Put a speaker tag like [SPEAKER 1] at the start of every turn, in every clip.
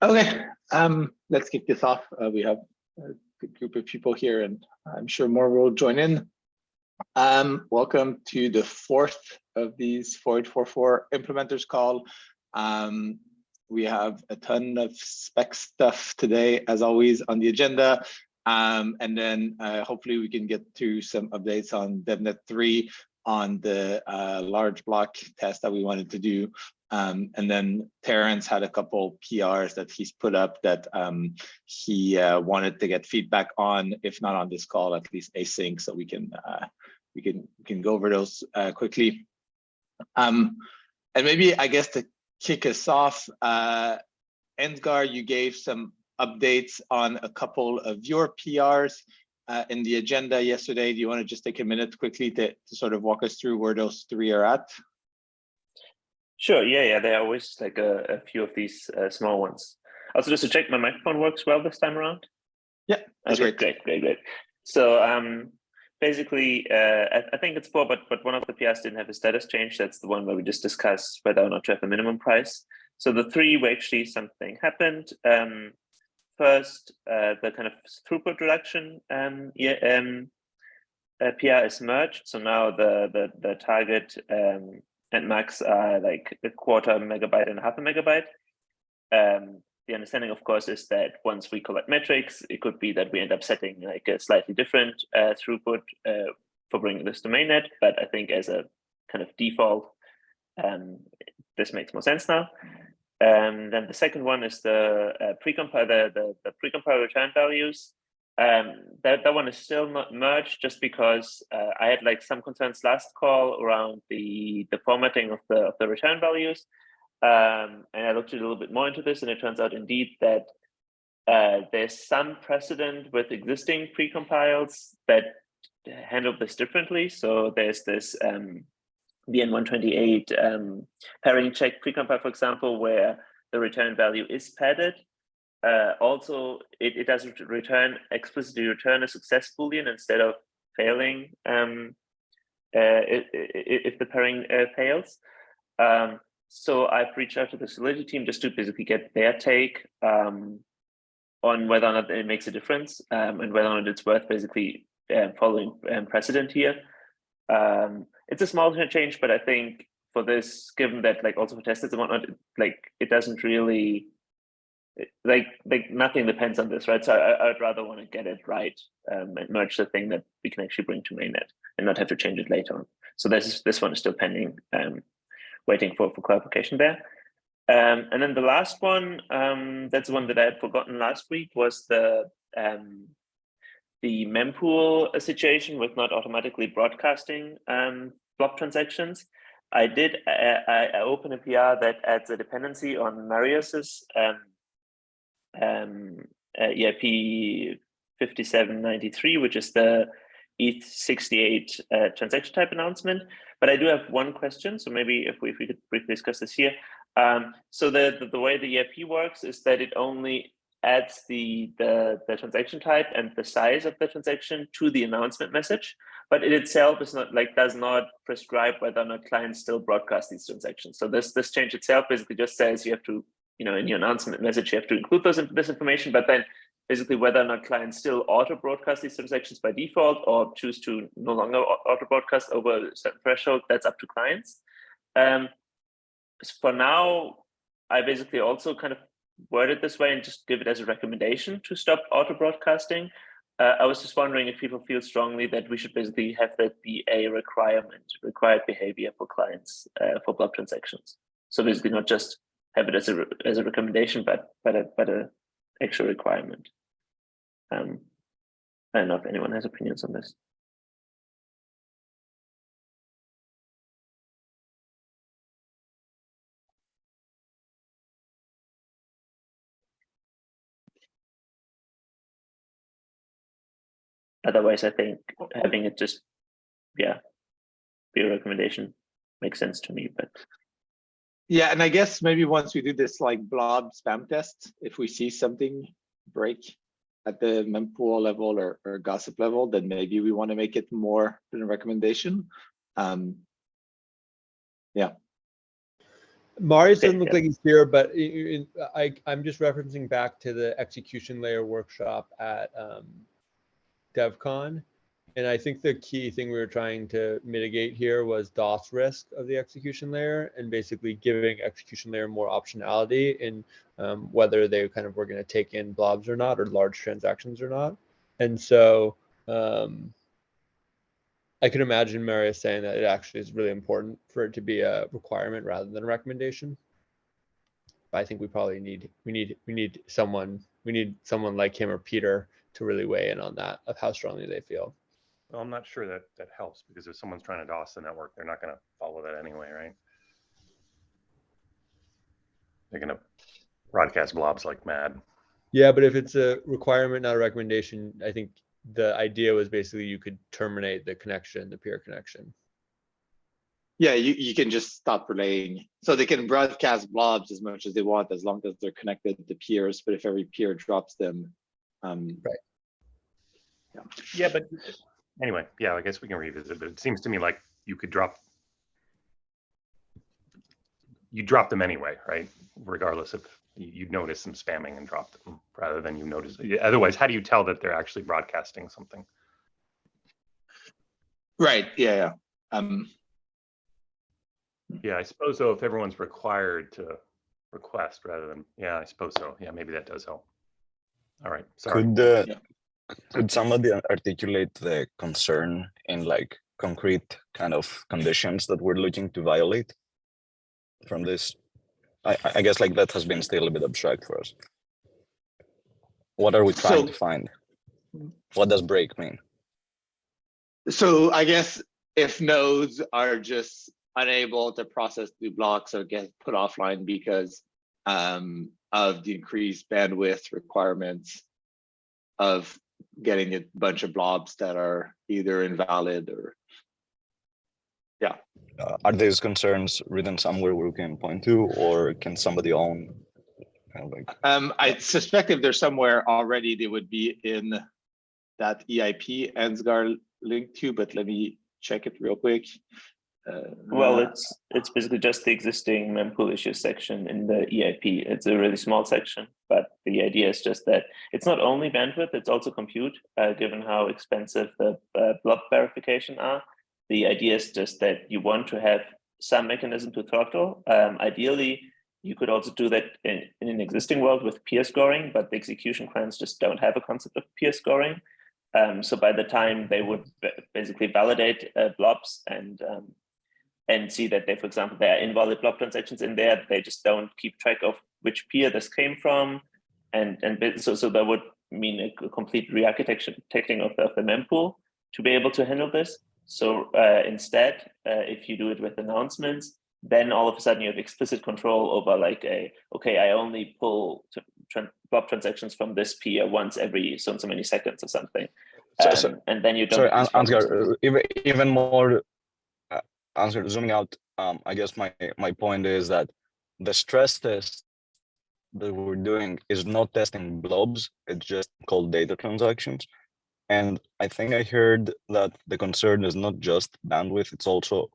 [SPEAKER 1] Okay, um, let's kick this off. Uh, we have a good group of people here and I'm sure more will join in. Um, welcome to the fourth of these 4844 implementers call. Um, we have a ton of spec stuff today, as always, on the agenda. Um, and then uh, hopefully we can get to some updates on DevNet 3 on the uh, large block test that we wanted to do um, and then Terence had a couple PRs that he's put up that um, he uh, wanted to get feedback on, if not on this call, at least async, so we can uh, we can we can go over those uh, quickly. Um, and maybe I guess to kick us off, uh, Ansgar, you gave some updates on a couple of your PRs uh, in the agenda yesterday. Do you want to just take a minute quickly to, to sort of walk us through where those three are at?
[SPEAKER 2] Sure. Yeah, yeah. There are always like a, a few of these uh, small ones. Also, just to check, my microphone works well this time around.
[SPEAKER 1] Yeah.
[SPEAKER 2] Okay, great. great, great, great. So um, basically, uh, I, I, think it's four, but but one of the PRs didn't have a status change. That's the one where we just discussed whether or not to have a minimum price. So the three where actually something happened. Um, first, uh, the kind of throughput reduction um, yeah, um, uh, PR is merged. So now the the the target um, and max are like a quarter megabyte and a half a megabyte. Um, the understanding, of course, is that once we collect metrics, it could be that we end up setting like a slightly different uh, throughput uh, for bringing this to mainnet. But I think as a kind of default, um, this makes more sense now. Um, then the second one is the uh, precompile the, the, the precompile return values. Um, that, that one is still not merged just because uh, I had like some concerns last call around the, the formatting of the, of the return values. Um, and I looked a little bit more into this and it turns out indeed that uh, there's some precedent with existing precompiles that handle this differently. So there's this um, BN128 um, pairing check precompile, for example, where the return value is padded uh, also, it, it does return explicitly return a success boolean instead of failing um, uh, if, if, the pairing uh, fails. Um, so I've reached out to the Solidity team just to basically get their take um, on whether or not it makes a difference um, and whether or not it's worth basically uh, following um, precedent here. Um, it's a small change, but I think for this, given that like also for testers and whatnot, like it doesn't really like like nothing depends on this, right? So I, would rather want to get it right um, and merge the thing that we can actually bring to mainnet and not have to change it later on. So this is, this one is still pending, um, waiting for for clarification there. Um, and then the last one, um, that's the one that I had forgotten last week, was the um, the mempool situation with not automatically broadcasting um, block transactions. I did uh, I, I open a PR that adds a dependency on Marius's um, um, uh, EIP 5793, which is the ETH68 uh, transaction type announcement. But I do have one question, so maybe if we, if we could briefly discuss this here. Um, so the, the, the, way the EIP works is that it only adds the, the, the transaction type and the size of the transaction to the announcement message, but it itself is not like does not prescribe whether or not clients still broadcast these transactions. So this this change itself basically just says you have to you know, in your announcement message, you have to include those this information, but then basically whether or not clients still auto broadcast these transactions by default or choose to no longer auto broadcast over a certain threshold, that's up to clients. Um, for now, I basically also kind of word it this way and just give it as a recommendation to stop auto broadcasting. Uh, I was just wondering if people feel strongly that we should basically have that be a requirement, required behavior for clients uh, for block transactions. So basically not just have it as a as a recommendation, but but a but a actual requirement. Um, I don't know if anyone has opinions on this. Otherwise, I think having it just, yeah, be a recommendation makes sense to me, but
[SPEAKER 1] yeah, and I guess maybe once we do this like blob spam test, if we see something break at the mempool level or, or gossip level, then maybe we want to make it more than a recommendation. Um, yeah.
[SPEAKER 3] Marius doesn't look
[SPEAKER 2] yeah.
[SPEAKER 3] like he's here, but i- i- I, I'm just referencing back to the execution layer workshop at um, DevCon. And I think the key thing we were trying to mitigate here was DOS risk of the execution layer and basically giving execution layer more optionality in um, whether they kind of were going to take in blobs or not, or large transactions or not. And so um, I can imagine Marius saying that it actually is really important for it to be a requirement rather than a recommendation. But I think we probably need we need we need someone we need someone like him or Peter to really weigh in on that of how strongly they feel.
[SPEAKER 4] Well, I'm not sure that that helps because if someone's trying to DOS the network, they're not going to follow that anyway, right? They're going to broadcast blobs like mad.
[SPEAKER 3] Yeah, but if it's a requirement, not a recommendation, I think the idea was basically you could terminate the connection, the peer connection.
[SPEAKER 1] Yeah, you, you can just stop relaying. So they can broadcast blobs as much as they want, as long as they're connected to peers, but if every peer drops them. Um,
[SPEAKER 4] yeah Yeah, but anyway, yeah, I guess we can revisit, but it seems to me like you could drop. You drop them anyway, right? Regardless of, you- you'd notice them spamming and drop them rather than you notice. Otherwise, how do you tell that they're actually broadcasting something?
[SPEAKER 1] right, yeah, yeah. Um,
[SPEAKER 4] Yeah, I suppose so. If everyone's required to request rather than, yeah, I suppose so. Yeah, maybe that does help. All right, sorry.
[SPEAKER 5] Could uh,
[SPEAKER 1] Yeah.
[SPEAKER 5] Could somebody articulate the concern in like concrete kind of conditions that we're looking to violate from this? I, I- guess like that has been still a bit abstract for us. What are we trying to find? What does break mean?
[SPEAKER 1] so I guess if nodes are just unable to process new blocks or get put offline because um, of the increased bandwidth requirements of getting a bunch of blobs that are either invalid or
[SPEAKER 5] Uh, are these concerns written somewhere we can point to, or can somebody own? Kind of like,
[SPEAKER 1] Um, I suspect if they're somewhere already, they would be in that EIP Ansgar link to, but let me check it real quick. Uh,
[SPEAKER 2] Well, it's it's basically just the existing mempool issues section in the EIP. It's a really small section, but the idea is just that it's not only bandwidth, it's also compute, uh, given how expensive the uh, verification are. The idea is just that you want to have some mechanism to throttle. Um, ideally, you could also do that in, in an existing world with peer scoring, but the execution clients just don't have a concept of peer scoring. Um, so by the time they would basically validate uh, blobs and um, and see that they, for example, there are invalid block transactions in there, they just don't keep track of which peer this came from, and and so so that would mean a complete re-architecting of the, of the mempool to be able to handle this. So uh, instead, uh, if you do it with announcements, then all of a sudden you have explicit control over like a okay, I only pull tran- blob transactions from this peer once every so and so many seconds or something, Um,
[SPEAKER 5] so-
[SPEAKER 2] and then you don't.
[SPEAKER 5] sorry, Ansgar, even even more. Ansgar, zooming out. Um, I guess my my point is that the stress test that we're doing is not testing blobs. It's just called data transactions. And I think I heard that the concern is not just bandwidth, it's also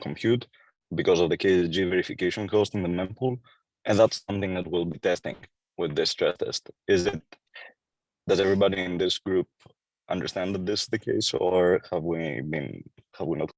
[SPEAKER 5] compute because of the KZG verification cost in the mempool. And that's something that we'll be testing with this stress test. Is it, does everybody in this group understand that this is the case or have we been, have we not?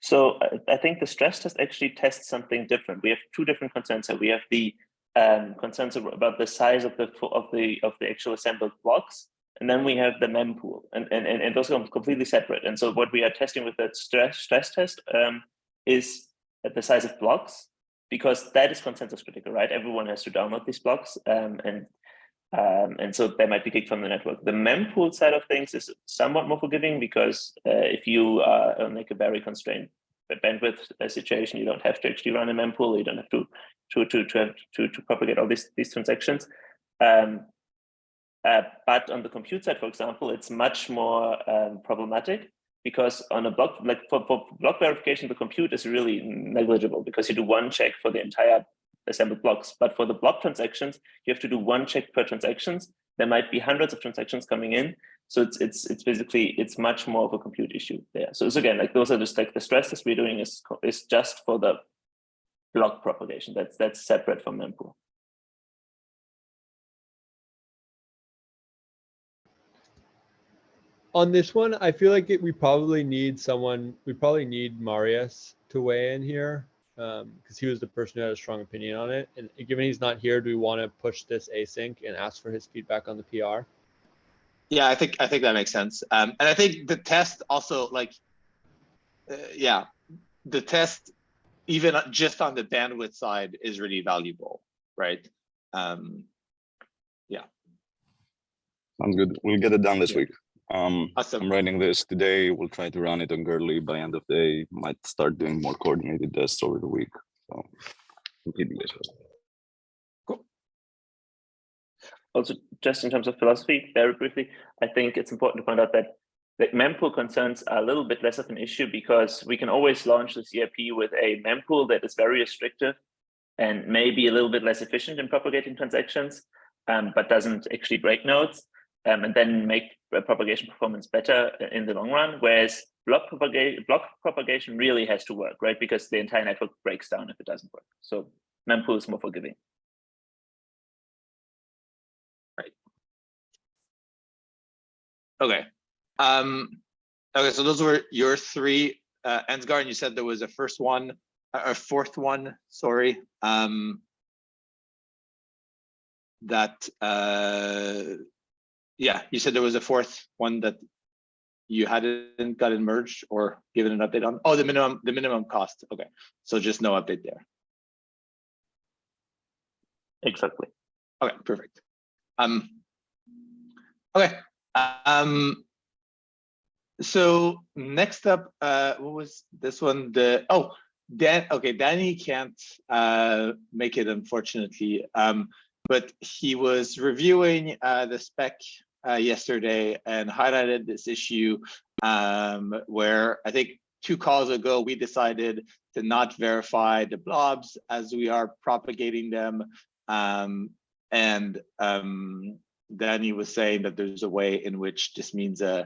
[SPEAKER 2] So I- think the stress test actually tests something different. We have two different concerns. We have the um, concerns about the size of the of the of the actual assembled blocks, and then we have the mempool, and and and, and those are completely separate. And so what we are testing with that stress stress test um, is the size of blocks, because that is consensus critical, right? Everyone has to download these blocks, um, and um, and so they might be kicked from the network. The mempool side of things is somewhat more forgiving because uh, if you are on like a very constrained bandwidth uh, situation, you don't have to actually run a mempool. You don't have to to to to have to, to propagate all these these transactions. Um, uh, but on the compute side, for example, it's much more um, problematic because on a block like for, for block verification, the compute is really negligible because you do one check for the entire assembled blocks. But for the block transactions, you have to do one check per transactions. There might be hundreds of transactions coming in. So it's it's it's basically it's much more of a compute issue there. So, so again, like those are just like the stress we're doing is is just for the block propagation. That's that's separate from mempool.
[SPEAKER 3] On this one, I feel like it, we probably need someone, we probably need Marius to weigh in here. Um, because he was the person who had a strong opinion on it. And given he's not here, do we want to push this async and ask for his feedback on the PR?
[SPEAKER 1] Yeah, I think, I think that makes sense. Um, and I think the test also like, uh, yeah, the test, even just on the bandwidth side is really valuable, right? Um, yeah.
[SPEAKER 5] Sounds good. We'll get it done this
[SPEAKER 1] Yeah.
[SPEAKER 5] week. Um,
[SPEAKER 1] awesome.
[SPEAKER 5] I'm writing this today. We'll try to run it on Goerli by end of day. Might start doing more coordinated tests over the week. So you guys posted.
[SPEAKER 2] Also, just in terms of philosophy, very briefly, I think it's important to point out that that mempool concerns are a little bit less of an issue because we can always launch the CRP with a mempool that is very restrictive and maybe a little bit less efficient in propagating transactions, um, but doesn't actually break nodes, um, and then make propagation performance better in the long run. Whereas block propagation, block propagation really has to work, right? Because the entire network breaks down if it doesn't work. So mempool is more forgiving. Right.
[SPEAKER 1] Okay. Um, okay, so those were your three, uh, Ansgar, and you said there was a first one, a a fourth one, sorry. Um, that, uh, yeah, you said there was a fourth one that you hadn't gotten merged or given an update on. Oh, the minimum, the minimum cost. Okay, so just no update there.
[SPEAKER 2] Exactly.
[SPEAKER 1] Okay, perfect. Um, okay, um, so next up, uh, what was this one? The, oh, Dan, okay, Danny can't, uh, make it unfortunately. Um, but he was reviewing, uh, the spec, uh, yesterday and highlighted this issue, um, where I think two calls ago, we decided to not verify the blobs as we are propagating them. Um, and um, Danny was saying that there's a way in which this means uh,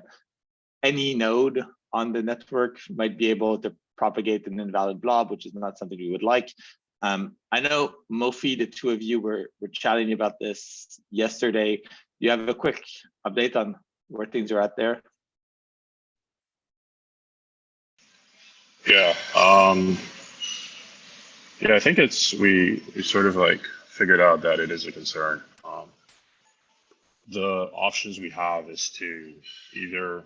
[SPEAKER 1] any node on the network might be able to propagate an invalid blob, which is not something we would like. Um, I know Mofi, the two of you were, were chatting about this yesterday. You have a quick update on where things are at there?
[SPEAKER 6] Yeah. Um, yeah, I think it's we we sort of like figured out that it is a concern. Um, the options we have is to either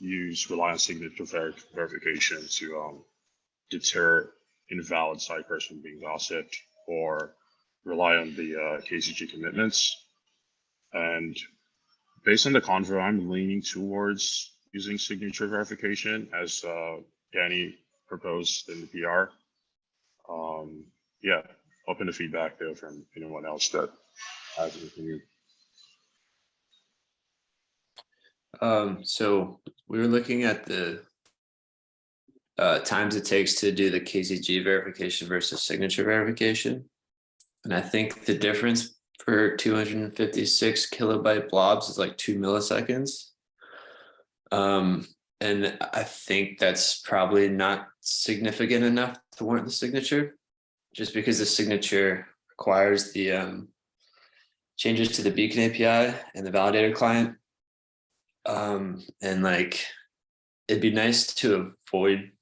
[SPEAKER 6] use reliance signature ver verification to um, deter invalid sidecars from being gossiped, or rely on the uh, KZG commitments. And based on the convo, I'm leaning towards using signature verification as uh, Danny proposed in the PR. Um, yeah, open to feedback though from anyone else that has an.
[SPEAKER 7] Um, so we were looking at the uh, times it takes to do the KZG verification versus signature verification. And I think the difference for 256 kilobyte blobs is like two milliseconds. Um, and I think that's probably not significant enough to warrant the signature, just because the signature requires the um, changes to the beacon API and the validator client. Um, and like, it'd be nice to avoid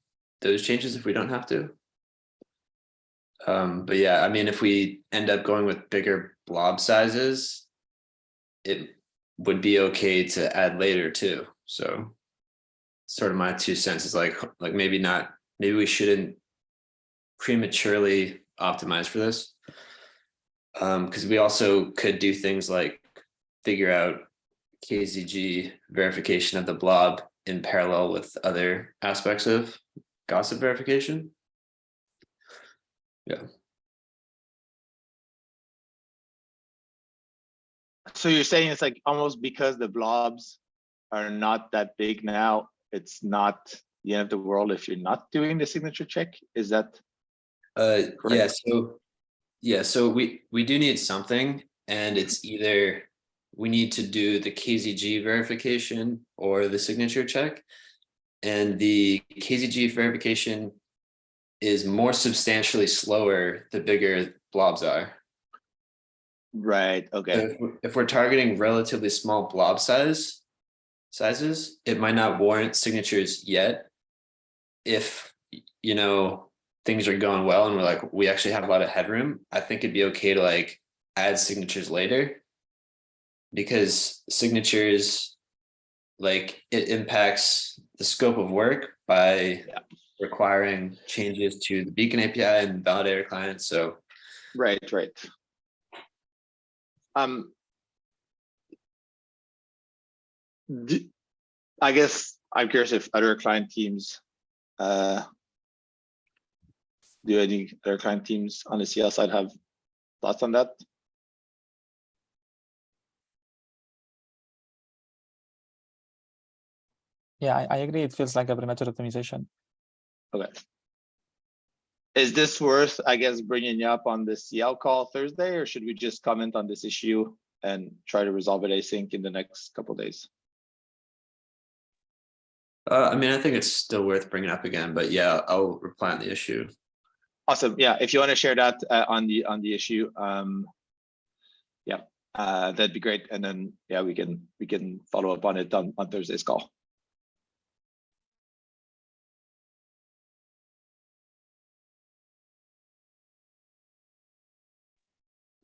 [SPEAKER 7] those changes if we don't have to. Um, but yeah, I mean, if we end up going with bigger blob sizes, it would be okay to add later too. So sort of my two cents is like, like maybe not, maybe we shouldn't prematurely optimize for this. Um, because we also could do things like figure out KZG verification of the blob in parallel with other aspects of gossip verification. Yeah.
[SPEAKER 1] So you're saying it's like almost because the blobs are not that big now, it's not the end of the world if you're not doing the signature check? Is that,
[SPEAKER 7] Uh, yeah, so, yeah, so we, we do need something and it's either we need to do the KZG verification or the signature check. And the KZG verification is more substantially slower the bigger blobs are.
[SPEAKER 1] Right, okay,
[SPEAKER 7] If we're- if we're targeting relatively small blob size sizes, it might not warrant signatures yet. If, you know, things are going well and we're like, we actually have a lot of headroom, I think it'd be okay to like add signatures later. Because signatures, like it impacts the scope of work by
[SPEAKER 1] Yeah.
[SPEAKER 7] Requiring changes to the beacon API and validator clients. so.
[SPEAKER 1] right, right. Um. I guess I'm curious if other client teams, uh. Do any other client teams on the CL side have thoughts on that?
[SPEAKER 8] Yeah, I, I agree. It feels like a premature optimization.
[SPEAKER 1] Okay. Is this worth, I guess, bringing you up on the CL call Thursday, or should we just comment on this issue and try to resolve it async in the next couple days?
[SPEAKER 7] Uh, I mean, I think it's still worth bringing up again, but yeah, I'll reply on the issue.
[SPEAKER 1] Awesome. Yeah, if you want to share that uh, on the on the issue, um, yeah, uh, that'd be great. And then yeah, we can we can follow up on it on on Thursday's call.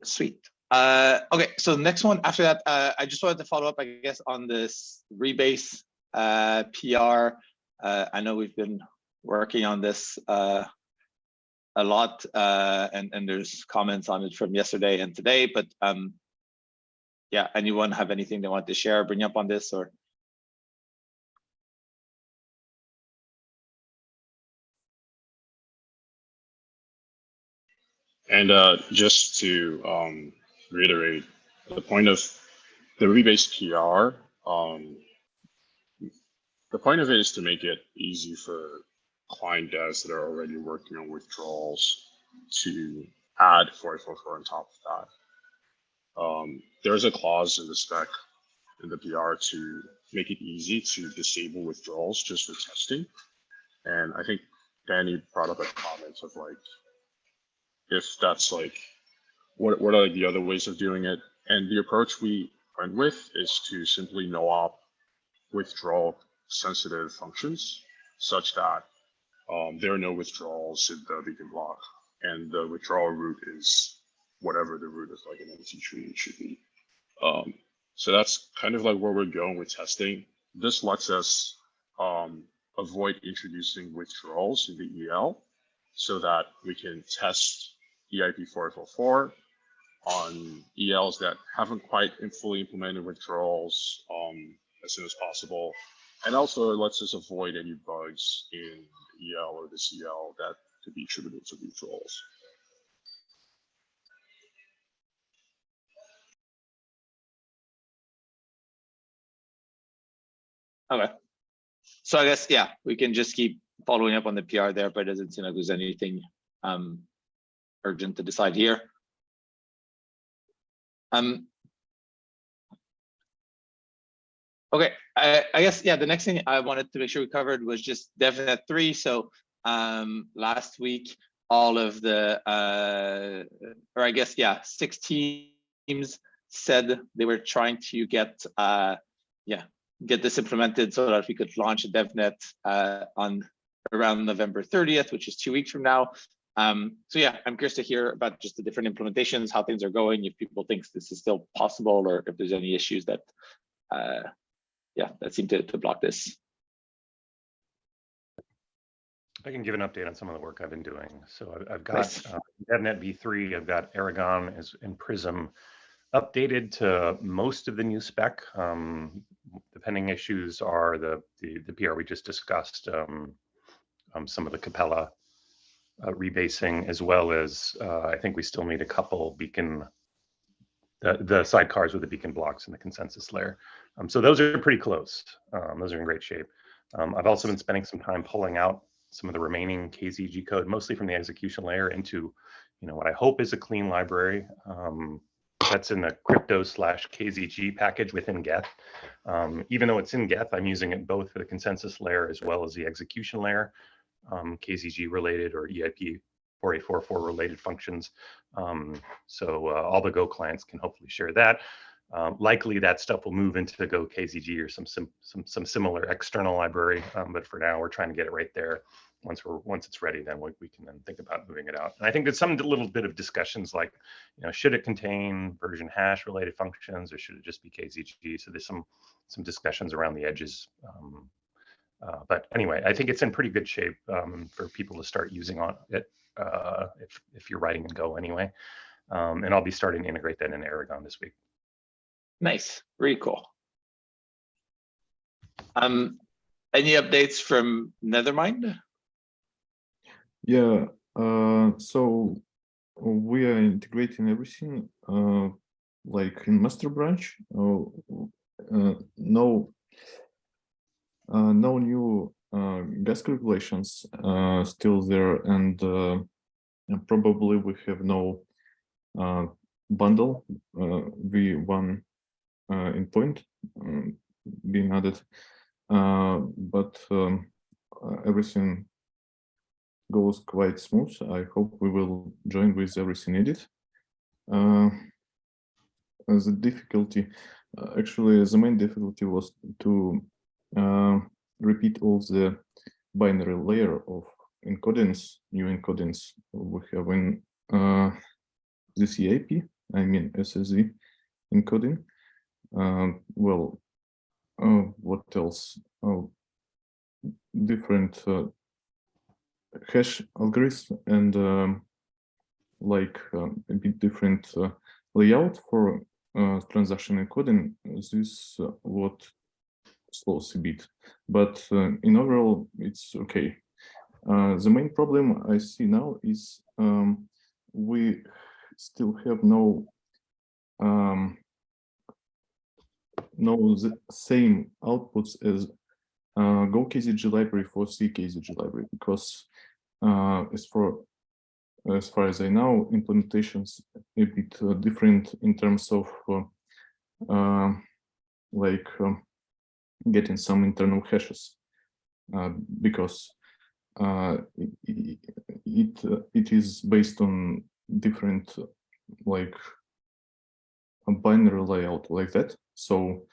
[SPEAKER 1] Sweet. Uh, okay, so the next one after that, uh, I just wanted to follow up, I guess, on this rebase uh, PR. Uh, I know we've been working on this uh, a lot, uh, and and there's comments on it from yesterday and today. But um, yeah, anyone have anything they want to share, bring up on this, or
[SPEAKER 6] And uh, just to um, reiterate, the point of the rebase PR, um, the point of it is to make it easy for client devs that are already working on withdrawals to add 444 on top of that. Um, there's a clause in the spec in the PR to make it easy to disable withdrawals just for testing. And I think Danny brought up a comment of like, if that's like, what, what are like the other ways of doing it? And the approach we went with is to simply no op withdrawal sensitive functions such that um, there are no withdrawals in the beacon block and the withdrawal route is whatever the root of like an empty tree should be. Um, so that's kind of like where we're going with testing. This lets us um, avoid introducing withdrawals in the EL so that we can test E EIP 444 on ELs that haven't quite fully implemented withdrawals um, as soon as possible. And also it lets us avoid any bugs in EL or the CL that could be attributed to withdrawals.
[SPEAKER 1] okay. So I guess yeah, we can just keep following up on the PR there, but it doesn't seem like there's anything um urgent to decide here. Um. Okay, I, I guess, yeah, the next thing I wanted to make sure we covered was just DevNet three. So um, last week, all of the, uh, or I guess, yeah, six teams said they were trying to get, uh, yeah, get this implemented so that we could launch a DevNet uh, on around November 30th, which is two weeks from now. Um, so yeah, I'm curious to hear about just the different implementations, how things are going, if people think this is still possible, or if there's any issues that, uh, yeah, that seem to, to block this.
[SPEAKER 4] I can give an update on some of the work I've been doing. So I've, I've got
[SPEAKER 1] Nice.
[SPEAKER 4] uh, DevNet v3, I've got Erigon as in Prism updated to most of the new spec. Um, the pending issues are the, the, the PR we just discussed, um, um, some of the Capella uh, rebasing, as well as uh, I think we still need a couple beacon, the, the sidecars with the beacon blocks in the consensus layer. Um, so those are pretty close. Um, those are in great shape. Um, I've also been spending some time pulling out some of the remaining KZG code, mostly from the execution layer into, you know, what I hope is a clean library. Um, that's in the crypto slash KZG package within Geth. Um, even though it's in Geth, I'm using it both for the consensus layer as well as the execution layer. Um, KZG related or EIP 4844 related functions. Um, so uh, all the Go clients can hopefully share that. Um, likely that stuff will move into the Go KZG or some sim, some some similar external library. Um, but for now, we're trying to get it right there. Once we're once it's ready, then we, we can then think about moving it out. And I think there's some little bit of discussions like, you know, should it contain version hash related functions or should it just be KZG? So there's some some discussions around the edges. Um, uh, but anyway, I think it's in pretty good shape um, for people to start using on it uh, if if you're writing in Go anyway. Um, and I'll be starting to integrate that in Erigon this week.
[SPEAKER 1] Nice, really cool. Um, any updates from Nethermind?
[SPEAKER 9] Yeah, uh, so we are integrating everything, uh, like in master branch, uh, uh, no, no new uh, gas calculations uh, still there, and uh, and probably we have no uh, bundle uh, V1 uh, in point um, being added, uh, but um, uh, everything goes quite smooth. I hope we will join with everything needed. Uh, the difficulty, uh, actually, the main difficulty was to uh, repeat all the binary layer of encodings, new encodings we have in uh, this EIP, I mean SSZ encoding. Uh, well, uh, what else? Oh, different uh, hash algorithms and um, like um, a bit different uh, layout for uh, transaction encoding. This uh, what slows a bit, but uh, in overall it's okay. Uh, the main problem I see now is um, we still have no um, no the same outputs as uh, Go KZG library for C KZG library because uh, as for as far as I know, implementations a bit uh, different in terms of uh, uh, like um, getting some internal hashes uh, because uh, it it, uh, it is based on different like a binary layout like that. So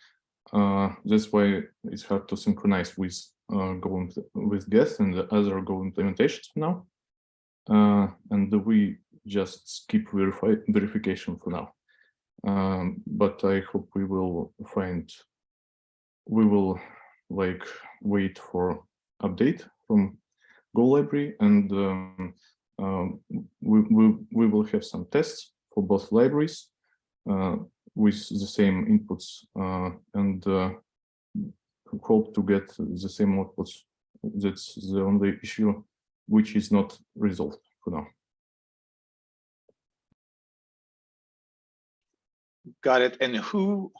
[SPEAKER 9] uh, that's why it's hard to synchronize with uh, Go with Geth and the other Go implementations now. Uh, and we just skip verify verification for now. Um, but I hope we will find, we will like wait for update from Go library and um, um, we, we, we will have some tests for both libraries uh, with the same inputs uh, and uh, hope to get the same outputs. That's the only issue which is not resolved for now.
[SPEAKER 1] Got it. And who,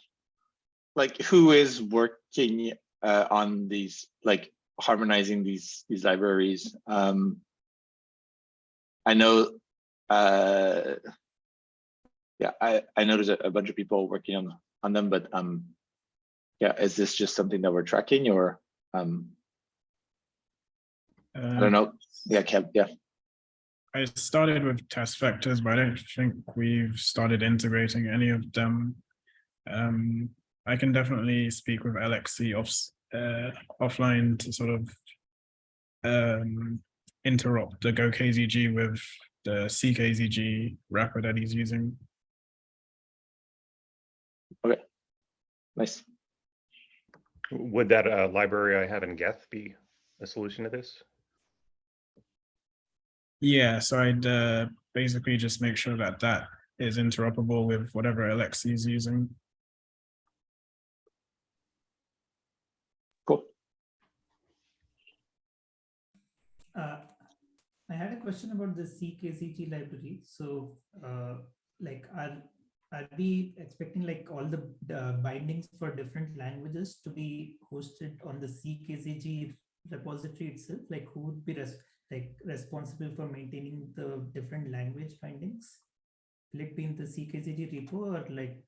[SPEAKER 1] like, who is working uh, on these, like, harmonizing these these libraries? Um, I know, uh, yeah, I I know there's a, a bunch of people working on on them, but um, yeah, is this just something that we're tracking or um, I don't know. Yeah, Kev, yeah.
[SPEAKER 10] I started with test vectors, but I don't think we've started integrating any of them. Um, I can definitely speak with Alexi off, uh, offline to sort of um, interrupt the Go KZG with the CKZG wrapper that he's using.
[SPEAKER 1] Okay, nice.
[SPEAKER 4] Would that uh, library I have in Geth be a solution to this?
[SPEAKER 10] Yeah, so I'd uh, basically just make sure that that is interoperable with whatever Alexey is using.
[SPEAKER 1] Cool.
[SPEAKER 11] Uh, I had a question about the CKZG library. So, uh, like, are are we expecting like all the uh, bindings for different languages to be hosted on the CKZG repository itself? Like, who would be res like responsible for maintaining the different language bindings? Will it be in the CKZG repo or like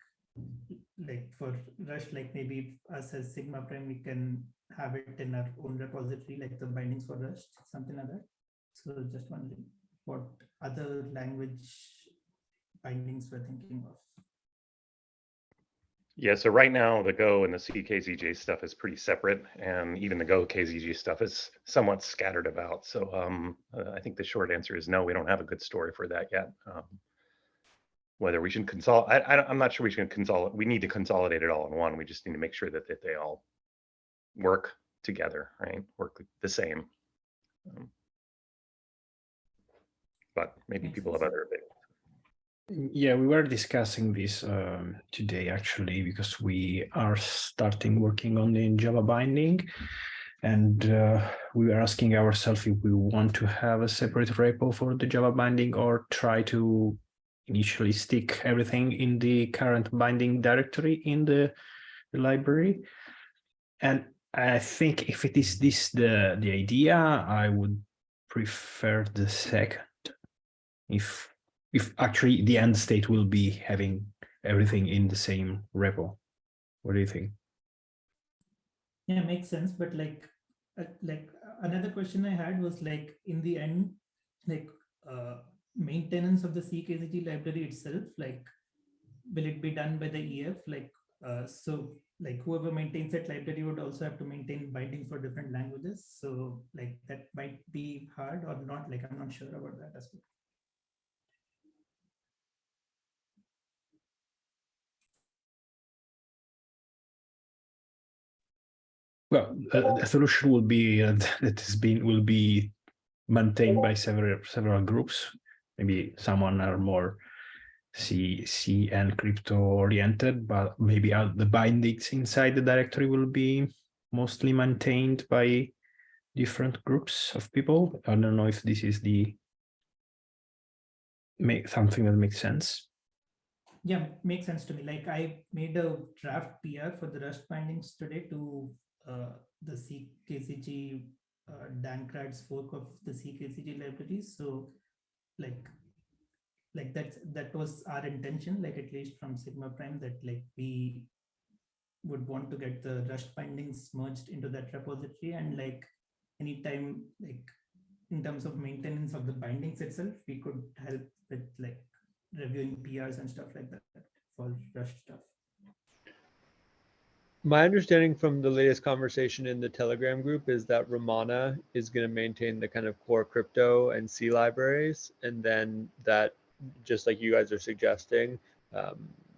[SPEAKER 11] like for Rust, like maybe us as Sigma Prime, we can have it in our own repository, like the bindings for Rust, something like that. So just wondering what other language bindings we're thinking of.
[SPEAKER 4] Yeah, so right now the Go and the CKZG stuff is pretty separate, and even the Go KZG stuff is somewhat scattered about. So um, uh, I think the short answer is no, we don't have a good story for that yet. Um, whether we should consolidate, I'm not sure we should consolidate. We need to consolidate it all in one. We just need to make sure that, that they all work together, right? Work the same. Um, but maybe people have other opinions.
[SPEAKER 12] Yeah, we were discussing this um, today actually because we are starting working on the Java binding. And uh, we were asking ourselves if we want to have a separate repo for the Java binding or try to initially stick everything in the current binding directory in the, the library. And I think if it is this the, the idea, I would prefer the second. If if actually the end state will be having everything in the same repo. What do you think?
[SPEAKER 11] Yeah, makes sense. But like, uh, like another question I had was like, in the end, like uh, maintenance of the CKZG library itself, like, will it be done by the EF? Like, uh, so like whoever maintains that library would also have to maintain bindings for different languages. So like that might be hard or not. Like, I'm not sure about that as well.
[SPEAKER 12] Well, uh, the solution will be uh, that has been will be maintained by several several groups. Maybe someone are more C C and crypto oriented, but maybe the bindings inside the directory will be mostly maintained by different groups of people. I don't know if this is the make something that makes sense.
[SPEAKER 11] Yeah, makes sense to me. Like I made a draft PR for the Rust bindings today to uh, the CKZG uh, Dankrad's fork of the CKZG libraries. So like like that that was our intention, like at least from Sigma Prime, that like we would want to get the Rust bindings merged into that repository and like anytime like in terms of maintenance of the bindings itself, we could help with like reviewing PRs and stuff like that for Rust stuff.
[SPEAKER 3] My understanding from the latest conversation in the Telegram group is that Ramana is going to maintain the kind of core crypto and C libraries, and then that, just like you guys are suggesting, um,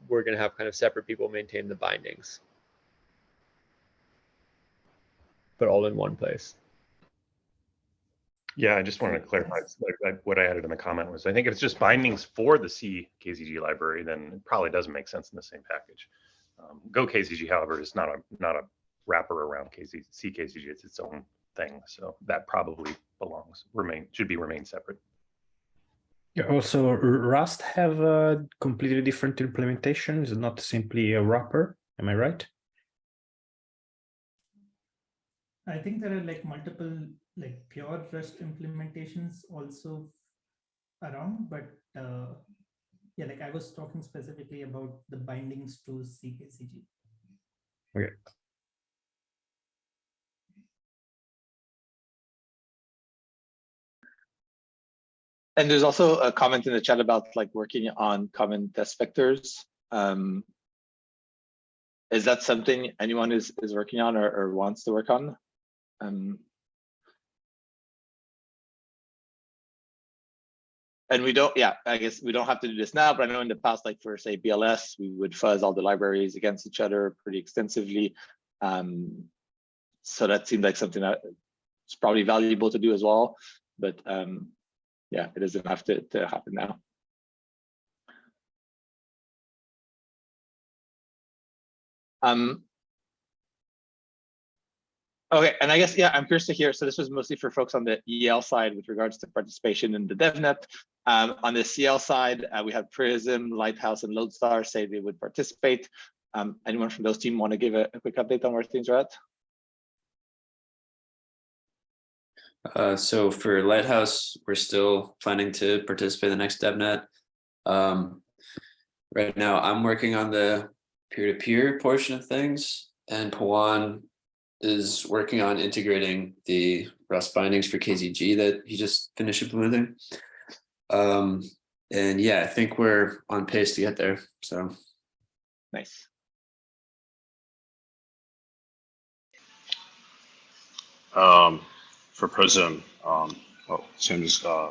[SPEAKER 3] we're going to have kind of separate people maintain the bindings, but all in one place.
[SPEAKER 4] Yeah, I just wanted to clarify, what I added in the comment was, I think if it's just bindings for the C KZG library, then it probably doesn't make sense in the same package. Um, Go KZG, however, is not a, not a wrapper around KZ, C KZG, it's its own thing. So that probably belongs, remain, should be remain separate.
[SPEAKER 12] Yeah, also Rust have a completely different implementation. It's not simply a wrapper. Am I right?
[SPEAKER 11] I think there are like multiple like pure Rust implementations also around, but uh, yeah, like I was talking specifically about the bindings to CKZG.
[SPEAKER 12] Okay.
[SPEAKER 1] And there's also a comment in the chat about like working on common test vectors. Um, is that something anyone is is working on or, or wants to work on? Um, and we don't, yeah, I guess we don't have to do this now, but I know in the past, like for say BLS, we would fuzz all the libraries against each other pretty extensively. Um, so that seemed like something that's probably valuable to do as well. But um, yeah, it is doesn't to, to happen now. Um, okay, and I guess, yeah, I'm curious to hear, so this was mostly for folks on the EL side with regards to participation in the DevNet. Um, on the CL side, uh, we have Prism, Lighthouse, and Lodestar say they would participate. Um, anyone from those team want to give a, a quick update on where things are at?
[SPEAKER 7] Uh, so for Lighthouse, we're still planning to participate in the next DevNet. Um, right now, I'm working on the peer-to-peer portion of things, and Pawan is working on integrating the Rust bindings for KZG that he just finished implementing. Um, and yeah, I think we're on pace to get there. So
[SPEAKER 1] Nice.
[SPEAKER 6] Um, for Prism, um, oh, same as, uh,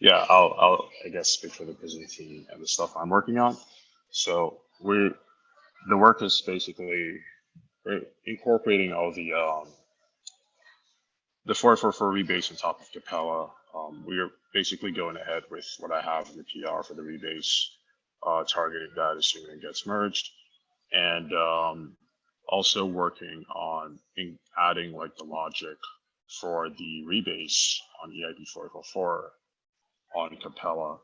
[SPEAKER 6] yeah, I'll, I'll, I guess speak for the Prism team and the stuff I'm working on. So we, the work is basically incorporating all the, um, the four four four rebase on top of Capella. Um, we are basically going ahead with what I have in the PR for the rebase, uh, targeting that assuming it gets merged. And, um, also working on in adding like the logic for the rebase on E EIP 444 on Capella.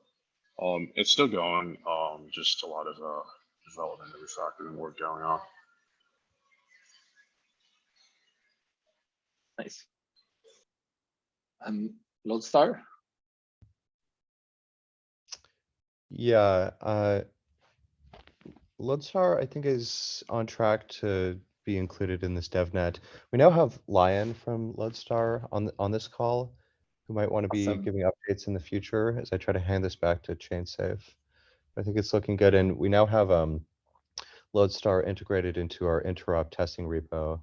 [SPEAKER 6] Um, it's still going, um, just a lot of uh, development and refactoring work going on.
[SPEAKER 1] Nice. Um, Lodestar,
[SPEAKER 13] Yeah, uh, Lodestar, I think, is on track to be included in this DevNet. We now have Lion from Lodestar on, on this call, who might want to be
[SPEAKER 1] Awesome.
[SPEAKER 13] giving updates in the future as I try to hand this back to ChainSafe. I think it's looking good, and we now have um, Lodestar integrated into our interop testing repo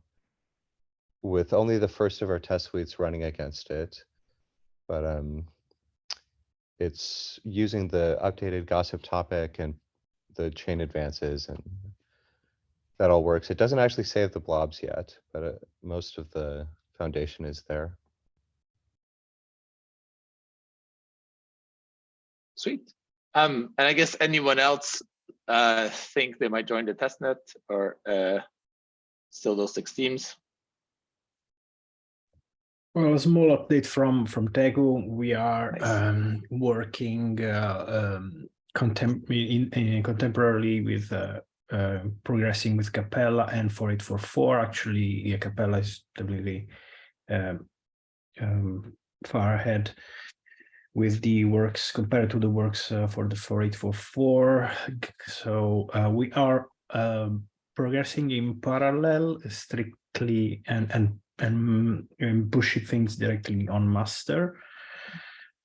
[SPEAKER 13] with only the first of our test suites running against it. But um, it's using the updated gossip topic and the chain advances and that all works. It doesn't actually save the blobs yet, but uh, most of the foundation is there.
[SPEAKER 1] sweet. Um, and I guess anyone else uh think they might join the testnet or uh still those six teams?
[SPEAKER 12] Well, a small update from from Teku. We are
[SPEAKER 1] Nice.
[SPEAKER 12] um, working uh, um, contem in, in contemporarily with uh, uh, progressing with Capella and 4844. Actually, yeah, Capella is definitely um, um, far ahead with the works compared to the works uh, for the 4844. So uh, we are um, progressing in parallel strictly and and and, and pushing things directly on master.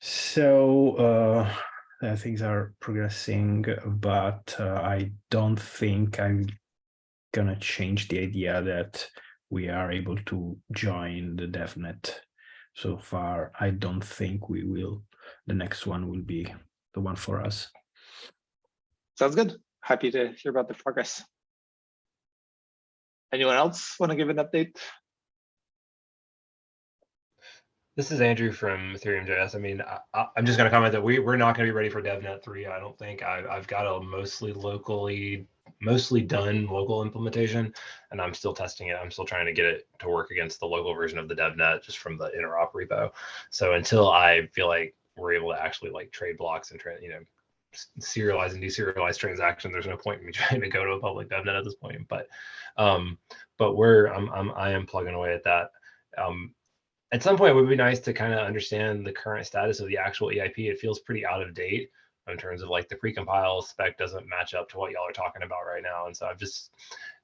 [SPEAKER 12] So uh, things are progressing, but uh, I don't think I'm gonna change the idea that we are able to join the DevNet. So far, I don't think we will. The next one will be the one for us.
[SPEAKER 1] Sounds good. Happy to hear about the progress. Anyone else want to give an update?
[SPEAKER 14] This is Andrew from Ethereum JS. I mean, I, I'm just going to comment that we, we're not going to be ready for DevNet 3. I don't think. I, I've got a mostly locally, mostly done local implementation, and I'm still testing it. I'm still trying to get it to work against the local version of the DevNet just from the interop repo. So until I feel like we're able to actually like trade blocks and, you know, serialize and deserialize transactions, there's no point in me trying to go to a public DevNet at this point. But, um, but we're, I'm, I'm, I am plugging away at that. Um, at some point it would be nice to kind of understand the current status of the actual EIP. It feels pretty out of date in terms of like the precompile spec doesn't match up to what y'all are talking about right now. And so I'm just,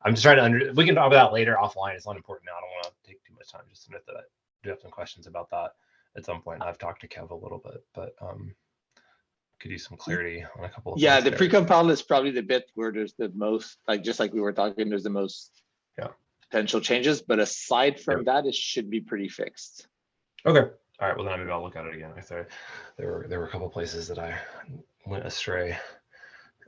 [SPEAKER 14] I'm just trying to under, we can talk about that later offline. It's not important now. I don't want to take too much time. Just admit that I do have some questions about that at some point. I've talked to Kev a little bit, but um, could use some clarity on a couple of
[SPEAKER 1] Yeah, the
[SPEAKER 14] there.
[SPEAKER 1] pre-compile is probably the bit where there's the most, like, just like we were talking, there's the most
[SPEAKER 14] Yeah.
[SPEAKER 1] Potential changes, but aside from that, it should be pretty fixed.
[SPEAKER 14] Okay. All right. Well, then maybe I'll look at it again. I thought there were there were a couple places that I went astray.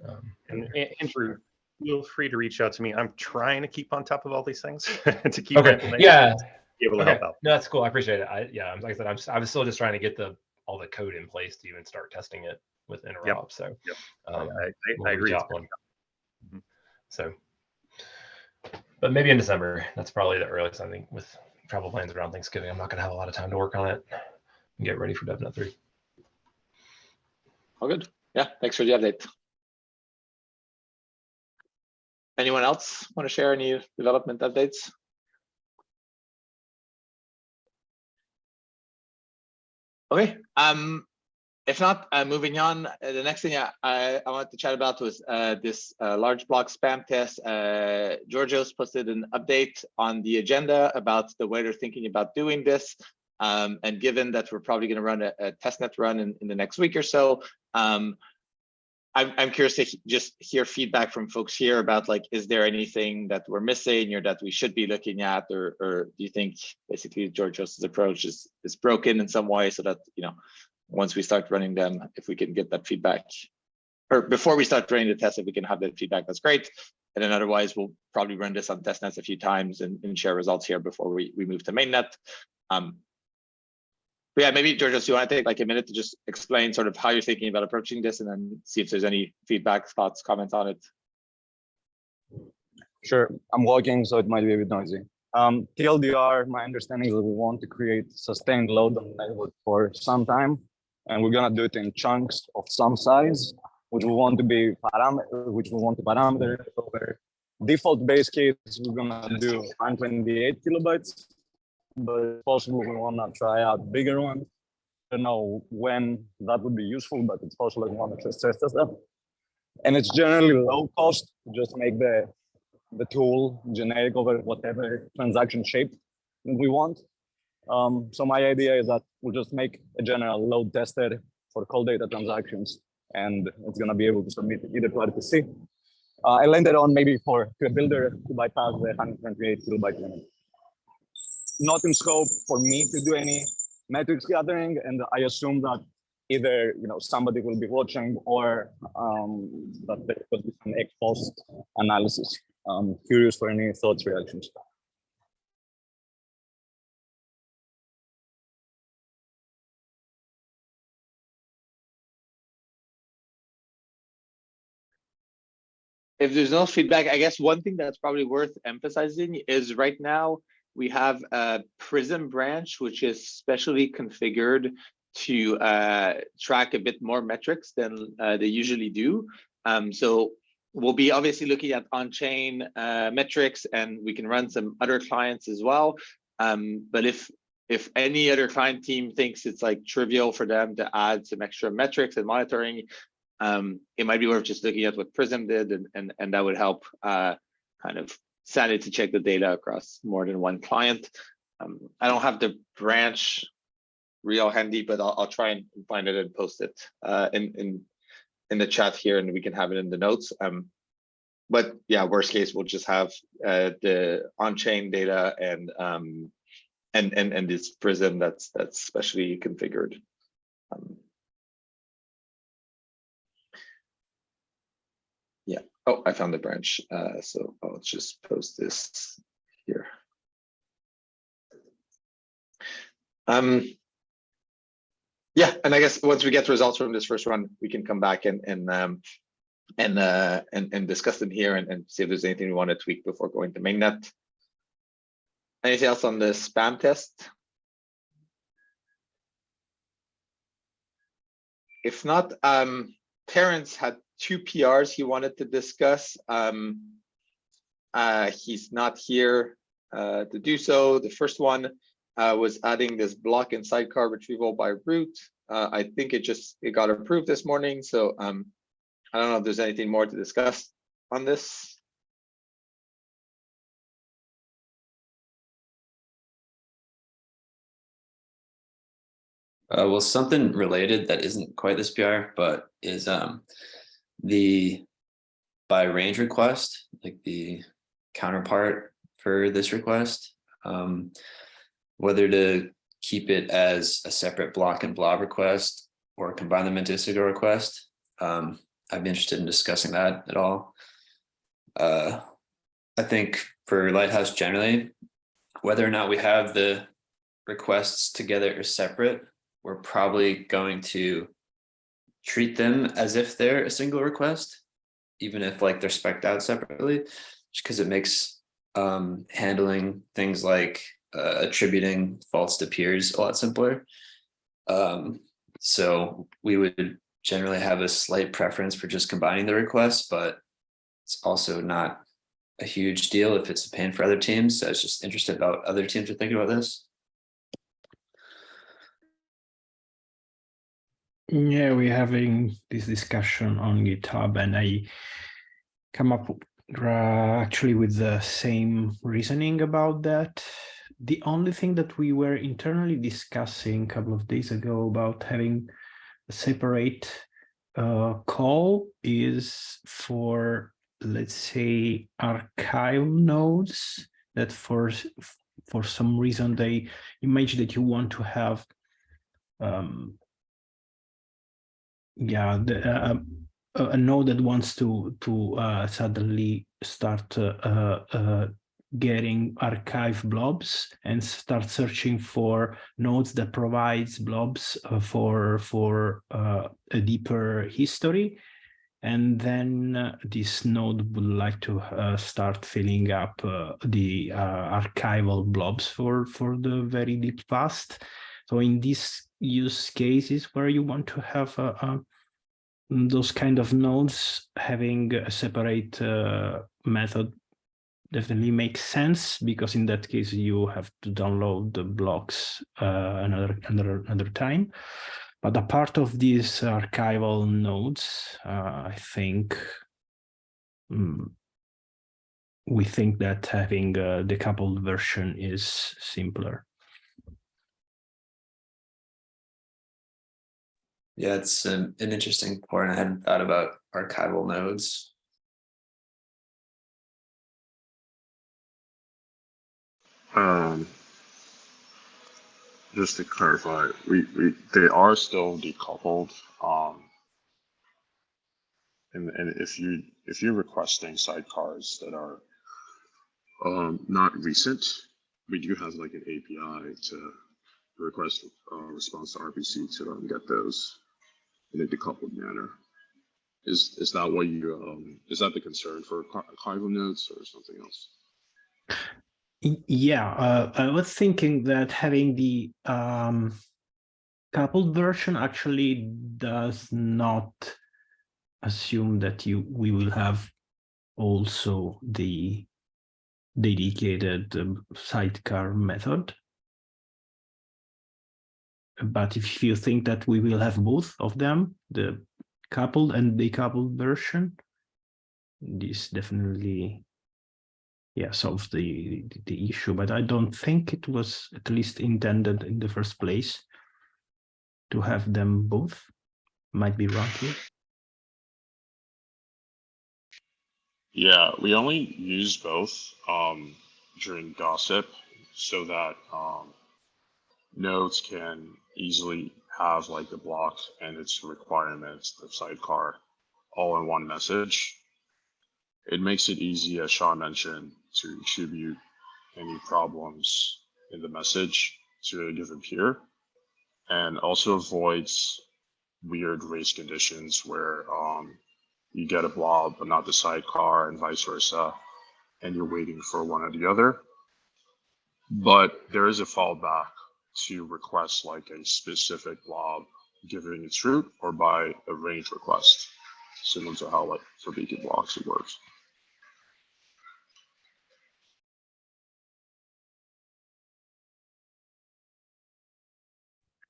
[SPEAKER 14] Um, in
[SPEAKER 4] And Andrew, feel free to reach out to me. I'm trying to keep on top of all these things to keep
[SPEAKER 14] Okay. Yeah.
[SPEAKER 4] be able to
[SPEAKER 14] Okay.
[SPEAKER 4] help out.
[SPEAKER 14] No, that's cool. I appreciate it. I yeah. Like I said, I'm s- I was still just trying to get the all the code in place to even start testing it with interop. So
[SPEAKER 4] Yep.
[SPEAKER 14] um,
[SPEAKER 4] I, I,
[SPEAKER 14] we'll
[SPEAKER 4] I agree.
[SPEAKER 14] reach
[SPEAKER 4] it's
[SPEAKER 14] out when-
[SPEAKER 4] Mhm.
[SPEAKER 14] So, but maybe in December. That's probably the earliest. I think with travel plans around Thanksgiving, I'm not going to have a lot of time to work on it and get ready for DevNet three.
[SPEAKER 1] All good. Yeah, thanks for the update. Anyone else want to share any development updates? Okay, um, if not, uh, moving on, uh, the next thing I, I, I wanted to chat about was uh, this uh, large block spam test. Uh, Georgios posted an update on the agenda about the way they're thinking about doing this. Um, and given that we're probably going to run a, a testnet run in, in the next week or so, um, I'm, I'm curious to just hear feedback from folks here about like, is there anything that we're missing or that we should be looking at, or, or do you think basically Georgios's approach is is broken in some way so that you know once we start running them, if we can get that feedback, or before we start running the test, if we can have that feedback, that's great. And then otherwise, we'll probably run this on testnets a few times and, and share results here before we, we move to mainnet. Um, but yeah, maybe Georgios, you want to take like a minute to just explain sort of how you're thinking about approaching this and then see if there's any feedback, thoughts, comments on it.
[SPEAKER 5] Sure, I'm walking, so it might be a bit noisy. Um, TLDR, my understanding is that we want to create sustained load on the network for some time, and we're gonna do it in chunks of some size, which we want to be parameter, which we want to parameter over. Default base case, we're gonna do 128 kilobytes, but possible, we wanna try out bigger ones. Don't know when that would be useful, but it's possible we wanna just test that. And it's generally low cost to just make the the tool generic over whatever transaction shape we want. Um, so my idea is that we'll just make a general load tester for calldata transactions, and it's gonna be able to submit either to RPC. Uh, I landed on maybe for to a builder to bypass the 128 kilobyte limit. Not in scope for me to do any metrics gathering, and I assume that either you know somebody will be watching or um, that there could be some ex post analysis. I'm curious for any thoughts, reactions.
[SPEAKER 1] If there's no feedback, I guess one thing that's probably worth emphasizing is right now we have a Prism branch, which is specially configured to uh, track a bit more metrics than uh, they usually do. Um, so we'll be obviously looking at on-chain uh, metrics and we can run some other clients as well. Um, but if if any other client team thinks it's like trivial for them to add some extra metrics and monitoring, um, it might be worth just looking at what Prism did, and and, and that would help uh, kind of sanity check the data across more than one client. Um, I don't have the branch real handy, but I'll, I'll try and find it and post it uh, in in in the chat here, and we can have it in the notes. Um, but yeah, worst case, we'll just have uh, the on-chain data and um, and and and this Prism that's that's specially configured. Um, Yeah. Oh, I found the branch. Uh, so I'll just post this here. Um, yeah, and I guess once we get results from this first run, we can come back and and um, and uh, and and discuss them here and, and see if there's anything we want to tweak before going to mainnet. Anything else on the spam test? If not, um, had two PRs he wanted to discuss. Um, uh, he's not here uh, to do so. The first one uh, was adding this block and sidecar retrieval by root. Uh, I think it just it got approved this morning. So um, I don't know if there's anything more to discuss on this.
[SPEAKER 7] Uh, well, something related that isn't quite this PR, but is um the by range request, like the counterpart for this request, um, whether to keep it as a separate block and blob request or combine them into a single request. Um, I'd be interested in discussing that at all. Uh, I think for Lighthouse generally, whether or not we have the requests together or separate, we're probably going to treat them as if they're a single request, even if like they're specked out separately, just because it makes um, handling things like uh, attributing faults to peers a lot simpler. Um, so we would generally have a slight preference for just combining the requests, but it's also not a huge deal if it's a pain for other teams. So I was just interested about other teams are thinking about this.
[SPEAKER 12] Yeah, we're having this discussion on GitHub and I come up actually with the same reasoning about that. The only thing that we were internally discussing a couple of days ago about having a separate uh, call is for, let's say, archive nodes that for, for some reason they imagine that you want to have um, yeah, the, uh, a a node that wants to to uh, suddenly start uh, uh, uh, getting archive blobs and start searching for nodes that provides blobs uh, for for a deeper history. And then this node would like to start filling up the archival blobs for for the very deep past. So in these use cases where you want to have a, a those kind of nodes having a separate uh, method definitely makes sense because in that case you have to download the blocks uh, another another another time. But a part of these archival nodes, uh, I think mm, we think that having a decoupled version is simpler.
[SPEAKER 7] Yeah, it's an, an interesting point. I hadn't thought about archival nodes.
[SPEAKER 6] Um, just to clarify, we, we they are still decoupled. Um, and and if you if you're requesting sidecars that are um not recent, we do have like an API to request uh, response to RPC to get those in a decoupled manner. Is is that what you um is that the concern for archival nodes or something else?
[SPEAKER 12] Yeah, uh, I was thinking that having the um, coupled version actually does not assume that you we will have also the dedicated um, sidecar method. But if you think that we will have both of them, the coupled and decoupled version, this definitely yeah solves the the issue. But i don't think it was at least intended in the first place to have them both. Might be wrong here.
[SPEAKER 6] Yeah, we only use both um, during gossip so that um, nodes can easily have like the block and its requirements, the sidecar, all in one message. It makes it easy, as Sean mentioned, to attribute any problems in the message to a given peer and also avoids weird race conditions where um, you get a blob but not the sidecar and vice versa and you're waiting for one or the other but there is a fallback to request like a specific blob given its root or by a range request. Similar to how like for beacon blocks it works.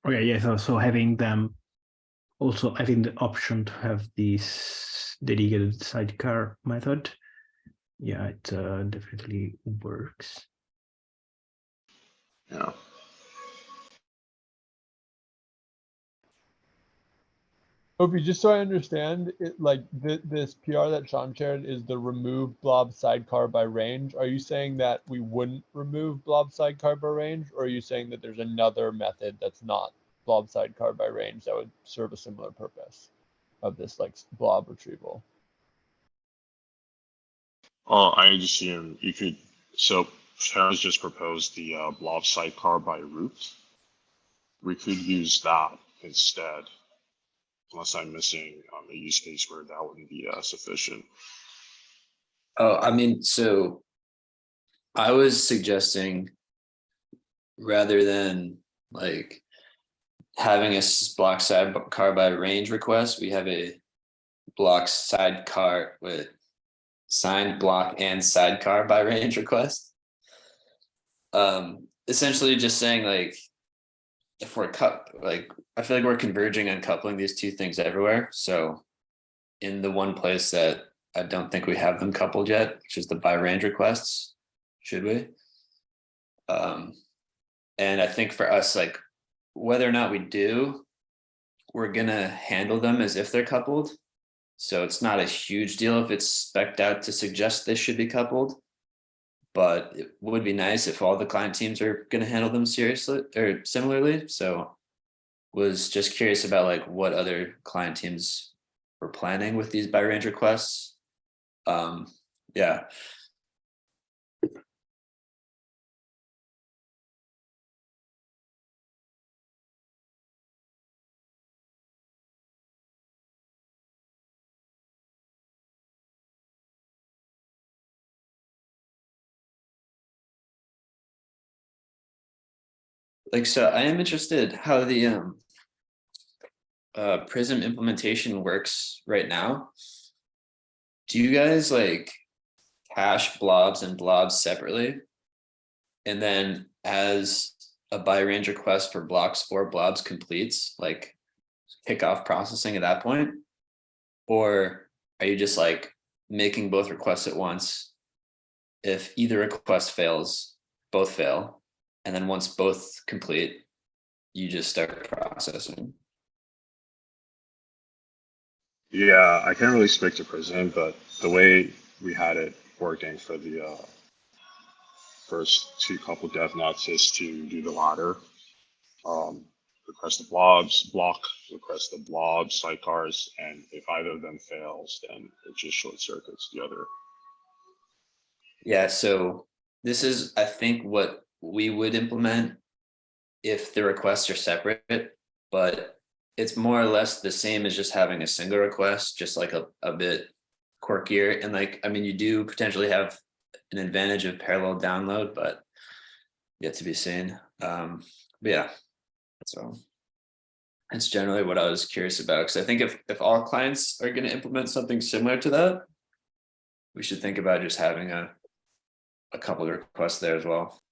[SPEAKER 12] Okay yeah so, so having them also having the option to have this dedicated sidecar method yeah it uh, definitely works.
[SPEAKER 6] Yeah
[SPEAKER 3] Opie, just so I understand, it like th- this PR that Sean shared is the remove blob sidecar by range. Are you saying that we wouldn't remove blob sidecar by range, or are you saying that there's another method that's not blob sidecar by range that would serve a similar purpose of this like blob retrieval?
[SPEAKER 6] Oh, I assume you could, so Sharon's just proposed the uh, blob sidecar by root. We could use that instead. Unless I'm missing um, a use case where that wouldn't be uh, sufficient.
[SPEAKER 7] Oh, I mean, so I was suggesting rather than like having a block sidecar by range request, we have a block sidecar with signed block and sidecar by range request. Um, essentially just saying like, if we're cut, like, I feel like we're converging on coupling these two things everywhere. So in the one place that I don't think we have them coupled yet, which is the by range requests, should we? Um, and I think for us, like whether or not we do, we're gonna handle them as if they're coupled. So it's not a huge deal if it's spec'd out to suggest they should be coupled. But it would be nice if all the client teams are gonna handle them seriously or similarly, so. Was just curious about like what other client teams were planning with these by range requests. Um, yeah. Like, so I am interested how the um. Uh, Prism implementation works right now. Do you guys like hash blobs and blobs separately? And then as a by range request for blocks or blobs completes, like kick off processing at that point? Or are you just like making both requests at once? If either request fails, both fail, and then once both complete, you just start processing.
[SPEAKER 6] Yeah, I can't really speak to Prism, but the way we had it working for the uh, first two couple DevNets is to do the latter. Um, request the blobs, block, request the blobs, sidecars, and if either of them fails, then it just short circuits the other.
[SPEAKER 7] Yeah, so this is, I think, what we would implement if the requests are separate, but it's more or less the same as just having a single request, just like a, a bit quirkier. And like, I mean, you do potentially have an advantage of parallel download, but yet to be seen. Um, but yeah, so that's generally what I was curious about. Because I think if, if all clients are going to implement something similar to that, we should think about just having a, a couple of requests there as well.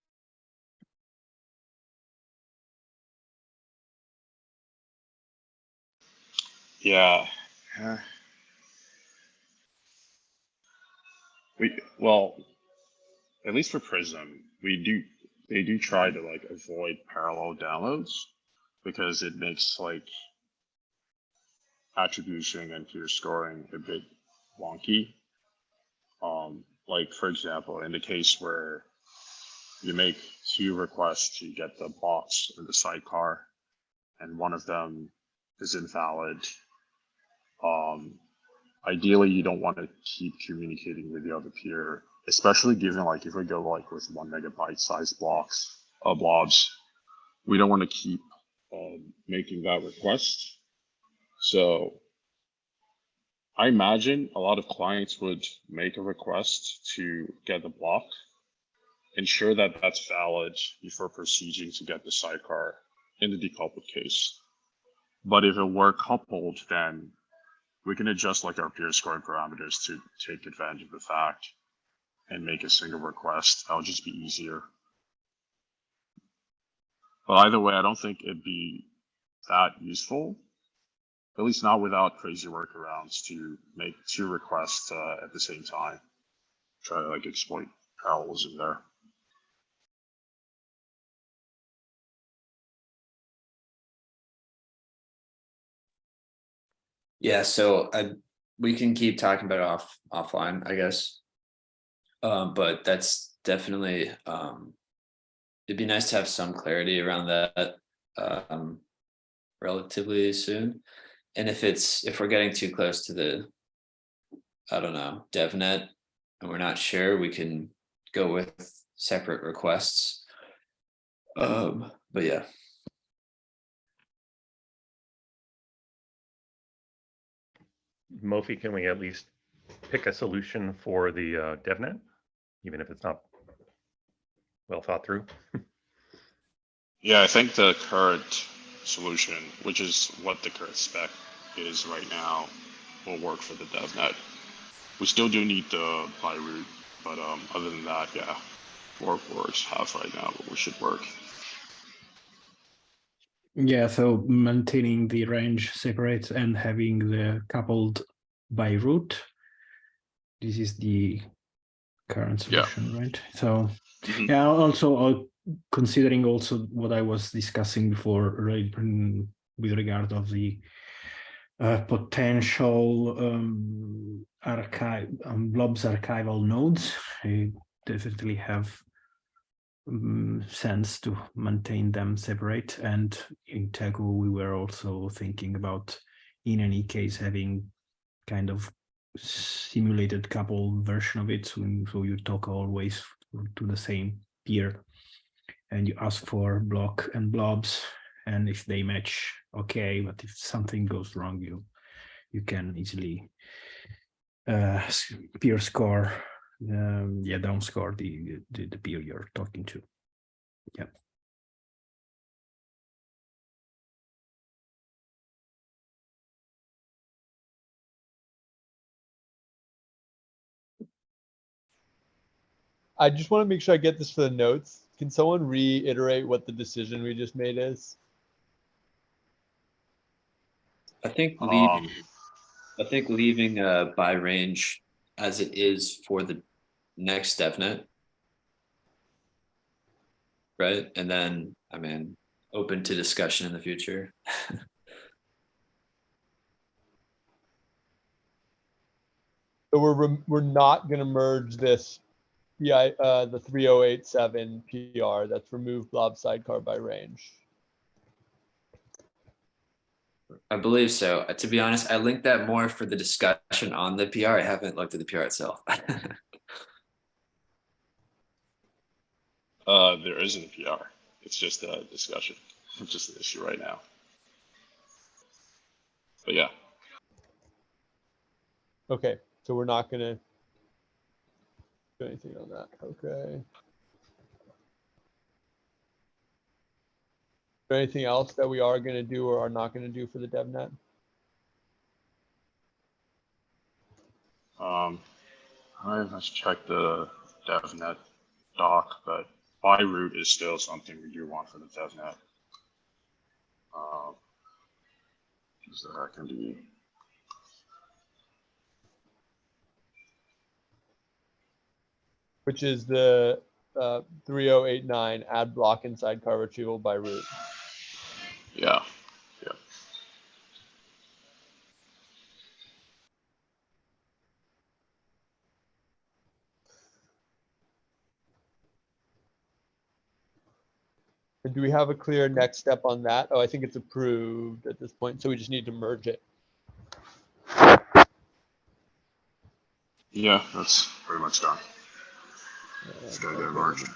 [SPEAKER 6] Yeah. We, well, at least for Prism, we do, they do try to like avoid parallel downloads because it makes like attribution and peer scoring a bit wonky. Um, like for example, in the case where you make two requests you get the box or the sidecar, and one of them is invalid. Um, ideally, you don't want to keep communicating with the other peer, especially given like if we go like with one megabyte size blocks, uh, blobs, we don't want to keep um, making that request. So I imagine a lot of clients would make a request to get the block, ensure that that's valid before proceeding to get the sidecar in the decoupled case. But if it were coupled, then we can adjust like our peer scoring parameters to take advantage of the fact and make a single request. That'll just be easier. But either way, I don't think it'd be that useful, at least not without crazy workarounds to make two requests uh, at the same time. Try to like exploit parallelism there.
[SPEAKER 7] Yeah, so I, we can keep talking about it off, offline, I guess. Um, but that's definitely, um. It'd be nice to have some clarity around that, um. Relatively soon, and if it's, if we're getting too close to the. I don't know, DevNet, and we're not sure, we can go with separate requests. Um, but yeah.
[SPEAKER 4] Mofi, can we at least pick a solution for the uh, DevNet, even if it's not well thought through?
[SPEAKER 6] Yeah, I think the current solution, which is what the current spec is right now, will work for the DevNet. We still do need the by root, but um, other than that, yeah, work works have right now, but we should work.
[SPEAKER 12] Yeah, so maintaining the range separate and having the coupled by root. This is the current
[SPEAKER 6] Yeah.
[SPEAKER 12] solution, right? So
[SPEAKER 6] Mhm.
[SPEAKER 12] yeah, also uh, considering also what I was discussing before, right, with regard of the uh, potential um, archive um, blobs archival nodes, I definitely have um, sense to maintain them separate. And in Teku, we were also thinking about, in any case, having kind of simulated couple version of it. So, so you talk always to the same peer and you ask for block and blobs. And if they match, okay. But if something goes wrong, you you can easily uh, peer score, um, yeah, down score the, the the peer you're talking to. Yeah.
[SPEAKER 3] I just want to make sure I get this for the notes. Can someone reiterate what the decision we just made is?
[SPEAKER 7] I think leaving,
[SPEAKER 6] Um,
[SPEAKER 7] I think leaving uh by range as it is for the next DevNet. Right, and then, I mean, open to discussion in the future.
[SPEAKER 3] So we're, we're not gonna merge this, yeah, uh, the three oh eight seven PR that's remove blob sidecar by range.
[SPEAKER 7] I believe so. Uh, To be honest, I linked that more for the discussion on the PR. I haven't looked at the PR itself.
[SPEAKER 6] Uh, there isn't a PR. It's just a discussion. It's just an issue right now. But yeah,
[SPEAKER 3] Okay, so we're not gonna do anything on that, okay. Is there anything else that we are gonna do or are not gonna do for the DevNet?
[SPEAKER 6] um, I must check the DevNet doc, but by root is still something we do want for the DevNet. Is that can be
[SPEAKER 3] Which is the uh, 3089 add block and sidecar retrieval by root.
[SPEAKER 6] yeah, yeah.
[SPEAKER 3] And do we have a clear next step on that? Oh, I think it's approved at this point, so we just need to merge it.
[SPEAKER 6] Yeah, that's pretty much done. Get merged.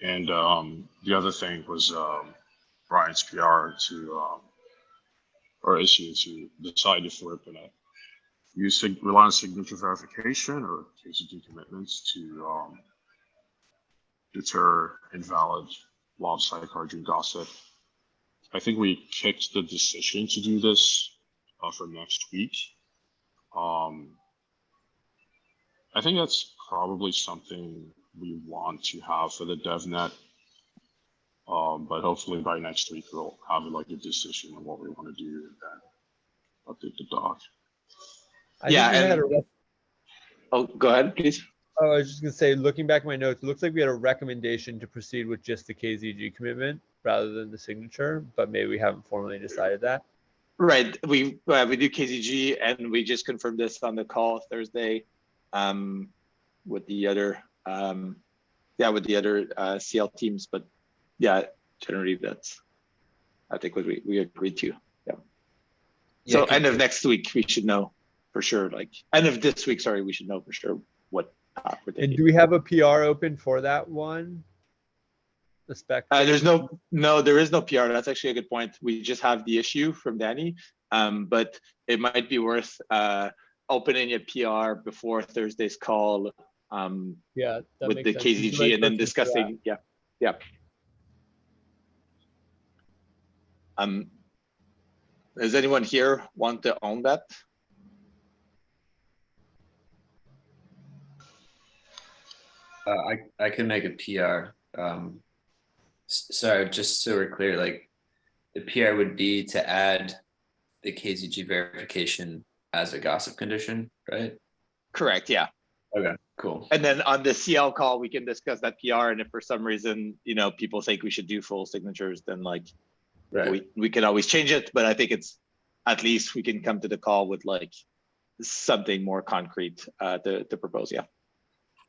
[SPEAKER 6] And um, the other thing was um, Brian's PR to um, or issue to decide if we're gonna use sig- rely on signature verification or KZG commitments to um, deter invalid blob sidecar June gossip. I think we kicked the decision to do this uh, for next week. Um, I think that's probably something we want to have for the DevNet. Um, but hopefully by next week we'll have like a decision on what we want to do and then update the doc.
[SPEAKER 3] I
[SPEAKER 1] Yeah, and-
[SPEAKER 3] a rec-
[SPEAKER 1] Oh, go ahead, please.
[SPEAKER 3] Oh, I was just gonna say, looking back at my notes, it looks like we had a recommendation to proceed with just the KZG commitment rather than the signature, but maybe we haven't formally decided that.
[SPEAKER 1] Right, we, uh, we do KZG and we just confirmed this on the call Thursday. Um, with the other, um, yeah, with the other, uh, CL teams, but yeah, generally that's. I think what we, we agreed to, yeah. So
[SPEAKER 7] Yeah,
[SPEAKER 1] end of next week, we should know for sure, like, end of this week, sorry, we should know for sure what. Uh, we're
[SPEAKER 3] And do we have a PR open for that one? The spec?
[SPEAKER 1] Uh, there's no, no, there is no PR. That's actually a good point. We just have the issue from Danny. Um, but it might be worth, uh, opening a PR before Thursday's call, um,
[SPEAKER 3] Yeah. that
[SPEAKER 1] with
[SPEAKER 3] makes
[SPEAKER 1] the
[SPEAKER 3] sense.
[SPEAKER 1] KZG and then
[SPEAKER 3] person for that?
[SPEAKER 1] discussing, yeah, yeah. Um, Does anyone here want to own that?
[SPEAKER 7] Uh, I, I can make a PR. Um, s- sorry, just so we're clear, like the PR would be to add the KZG verification as a gossip condition, right?
[SPEAKER 1] Correct, yeah.
[SPEAKER 7] Okay, cool.
[SPEAKER 1] And then on the CL call, we can discuss that PR, and if for some reason, you know, people think we should do full signatures, then like,
[SPEAKER 7] Right.
[SPEAKER 1] we, we can always change it, but I think it's, at least we can come to the call with like something more concrete, uh, to, to propose, yeah,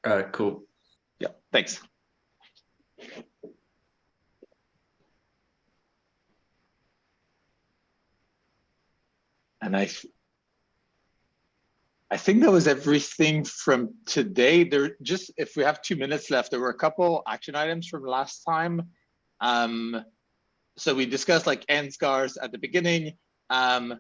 [SPEAKER 7] Uh, cool.
[SPEAKER 1] Yeah, thanks. And I, I think that was everything from today. There just, if we have two minutes left, there were a couple action items from last time. Um, so we discussed like NSCARs at the beginning. Um,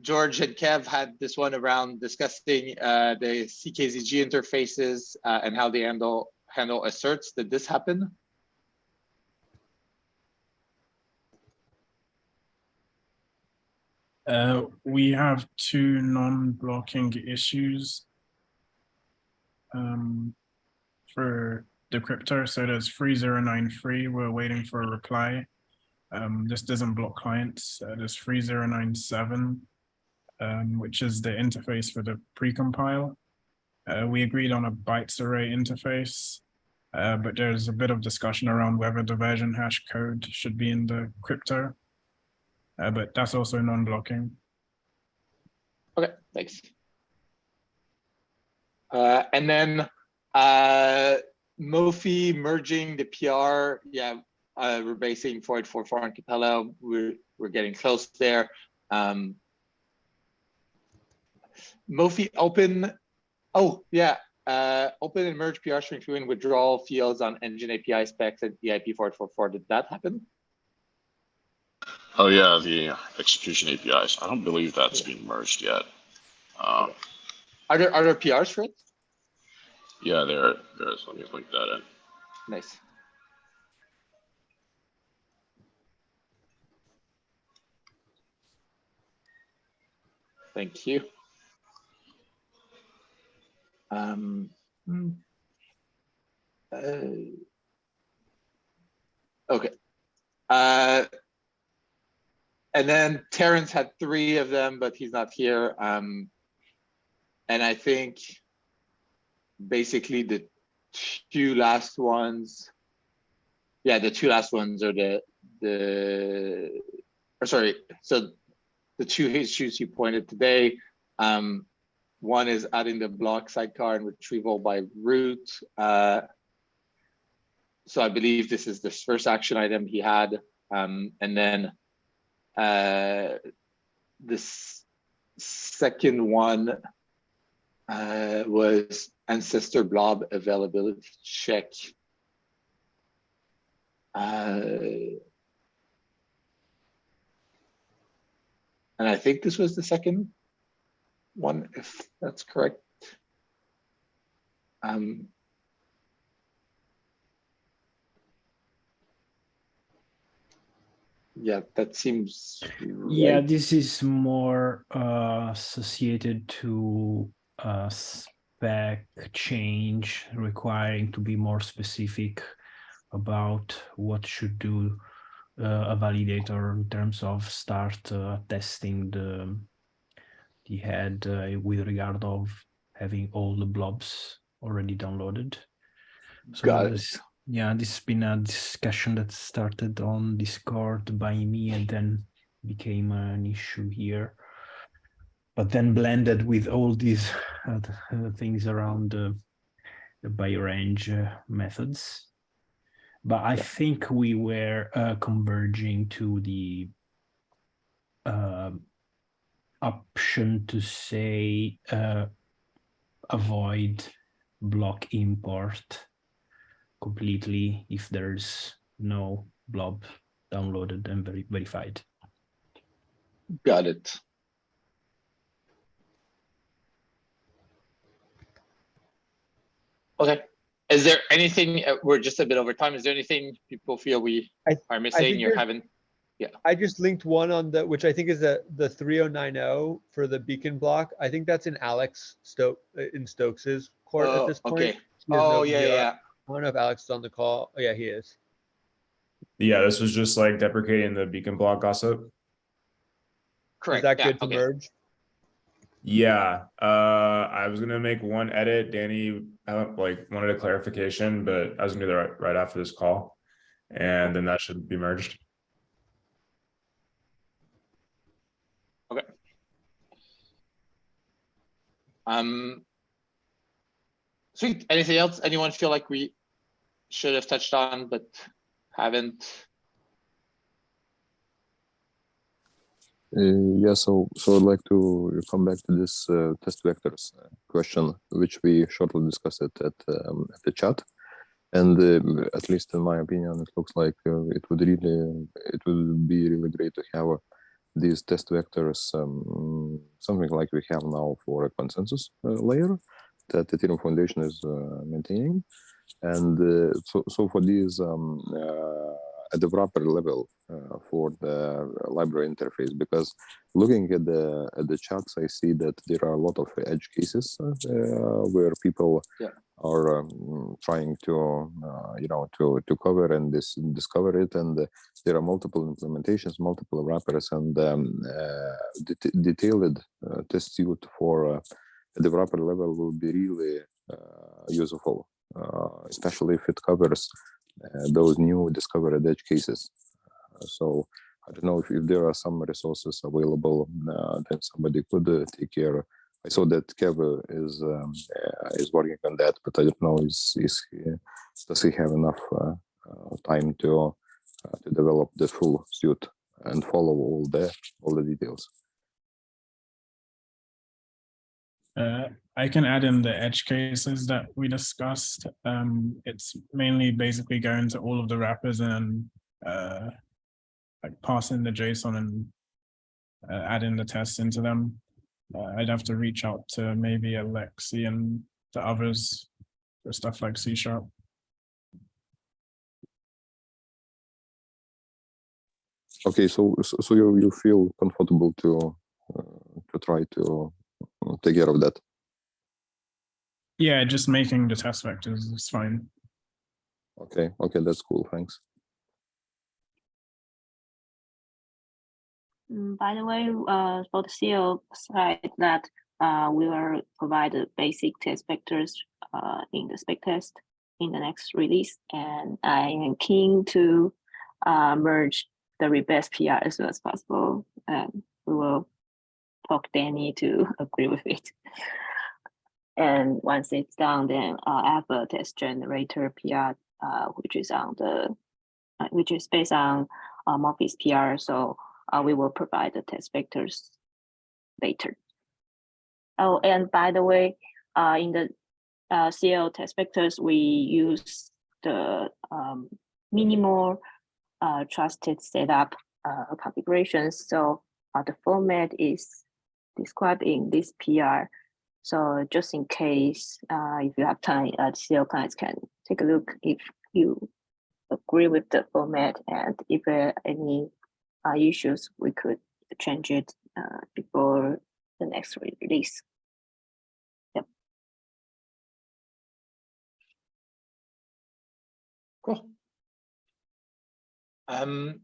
[SPEAKER 1] George and Kev had this one around discussing uh, the CKZG interfaces uh, and how they handle handle asserts. Did this happen?
[SPEAKER 10] Uh, we have two non-blocking issues. Um, for the crypto, so there's three zero nine three, we're waiting for a reply. Um, this doesn't block clients, uh, there's three zero nine seven, um, which is the interface for the precompile. Uh, we agreed on a bytes array interface, uh, but there's a bit of discussion around whether the version hash code should be in the crypto. Uh, but that's also non-blocking.
[SPEAKER 1] Okay, thanks. Uh, and then uh, Mofi merging the PR, yeah, uh, we're basing Void for foreign Capella. We're we're getting close there. Um, Mofi open. Oh yeah, uh, open and merge PR string through withdrawal fields on engine API specs and EIP Void for four. Did that happen?
[SPEAKER 6] Oh yeah, the execution APIs. I don't believe that's been merged yet. Um,
[SPEAKER 1] Are there are there PRs for it?
[SPEAKER 6] yeah, there, there is. Let me link that in.
[SPEAKER 1] Nice. Thank you. Um, hmm. uh, Okay. Uh, And then Terence had three of them, but he's not here. Um, And I think basically the two last ones. Yeah, the two last ones are the, the, or sorry, so the two issues you pointed today. Um, one is adding the block sidecar and retrieval by root. Uh, so I believe this is the first action item he had. Um, and then uh, this second one uh, was ancestor blob availability check. Uh, and I think this was the second one, if that's correct. Um, yeah, that seems.
[SPEAKER 12] Yeah, this is more uh, associated to a spec change requiring to be more specific about what should do uh, a validator in terms of start uh, testing the the had uh, with regard of having all the blobs already downloaded. So
[SPEAKER 1] Got.
[SPEAKER 12] Yeah, this has been a discussion that started on Discord by me and then became an issue here. But then blended with all these uh, uh, things around the, the by range uh, methods. But I think we were uh, converging to the uh, option to say uh, avoid block import completely if there's no blob downloaded and veri- verified.
[SPEAKER 1] Got it. Okay, is there anything, uh, we're just a bit over time, is there anything people feel we
[SPEAKER 3] I-
[SPEAKER 1] are missing, you're
[SPEAKER 3] there-
[SPEAKER 1] having?
[SPEAKER 3] I just linked one on the, which I think is the, the three oh nine oh for the beacon block. I think that's in Alex Stoke, uh, in Stokes's court at
[SPEAKER 1] Oh,
[SPEAKER 3] this point.
[SPEAKER 1] okay. Oh,
[SPEAKER 3] no
[SPEAKER 1] yeah,
[SPEAKER 3] video.
[SPEAKER 1] yeah.
[SPEAKER 3] I don't know if Alex is on the call. Oh, yeah, he is.
[SPEAKER 15] Yeah, this was just like deprecating the beacon block gossip.
[SPEAKER 1] Correct.
[SPEAKER 3] Is that
[SPEAKER 1] yeah,
[SPEAKER 3] good to
[SPEAKER 1] okay.
[SPEAKER 3] merge?
[SPEAKER 15] Yeah, uh, I was gonna make one edit. Danny, uh, like wanted a clarification, but I was gonna do that right, right after this call. And then that should be merged.
[SPEAKER 1] Um. Sweet. Anything else? Anyone feel like we should have touched on but haven't?
[SPEAKER 16] Uh, yeah, so so I'd like to come back to this uh, test vectors uh, question, which we shortly discussed it at um, at the chat, and uh, at least in my opinion, it looks like uh, it would really it would be really great to have these test vectors, um, something like we have now for a consensus uh, layer that the Ethereum Foundation is uh, maintaining, and uh, so so for these um, at the wrapper level uh, for the library interface because looking at the at the charts i see that there are a lot of edge cases uh, where people
[SPEAKER 1] Yeah.
[SPEAKER 16] are um, trying to uh, you know to to cover and this discover it and uh, there are multiple implementations multiple wrappers and um, uh, det- detailed uh, test suite for uh, the wrapper level will be really uh, useful uh, especially if it covers those new discovered edge cases. Uh, so I don't know if, if there are some resources available uh, that somebody could uh, take care. I saw that Kev uh, is um, uh, is working on that, but I don't know is is he, does he have enough uh, uh, time to uh, to develop the full suite and follow all the all the details.
[SPEAKER 10] I can add in the edge cases that we discussed. Um, it's mainly basically going to all of the wrappers and uh, like passing the JSON and uh, adding the tests into them. Uh, I'd have to reach out to maybe Alexey and the others for stuff like C sharp.
[SPEAKER 16] Okay, so so, so you you feel comfortable to uh, to try to uh, take care of that.
[SPEAKER 10] Yeah, just making the test vectors is fine.
[SPEAKER 16] Okay, okay, that's cool. Thanks.
[SPEAKER 17] Mm, By the way, uh, for the CL side that uh, we will provide the basic test vectors uh, in the spec test in the next release, and I am keen to uh, merge the rebase PR as soon as possible, and we will talk Danny to agree with it. And once it's done, then uh, I have a test generator PR, uh, which is on the, uh, which is based on uh, Morpheus PR. So uh, we will provide the test vectors later. Oh, and by the way, uh, in the uh, CL test vectors, we use the um, minimal uh, trusted setup uh, configurations. So uh, the format is described in this PR. So just in case, uh, if you have time, uh, CL clients can take a look if you agree with the format and if there are any uh, issues, we could change it uh, before the next release. Yep.
[SPEAKER 1] Cool. Um.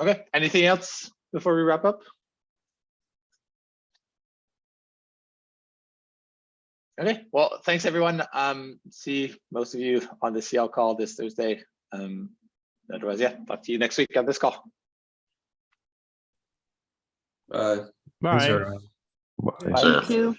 [SPEAKER 1] Okay, anything else before we wrap up? Okay, well, thanks everyone. Um, see most of you on the CL call this Thursday. Um, otherwise, yeah, talk to you next week on this call.
[SPEAKER 7] Bye.
[SPEAKER 10] Bye.
[SPEAKER 16] Bye.
[SPEAKER 17] Thank you.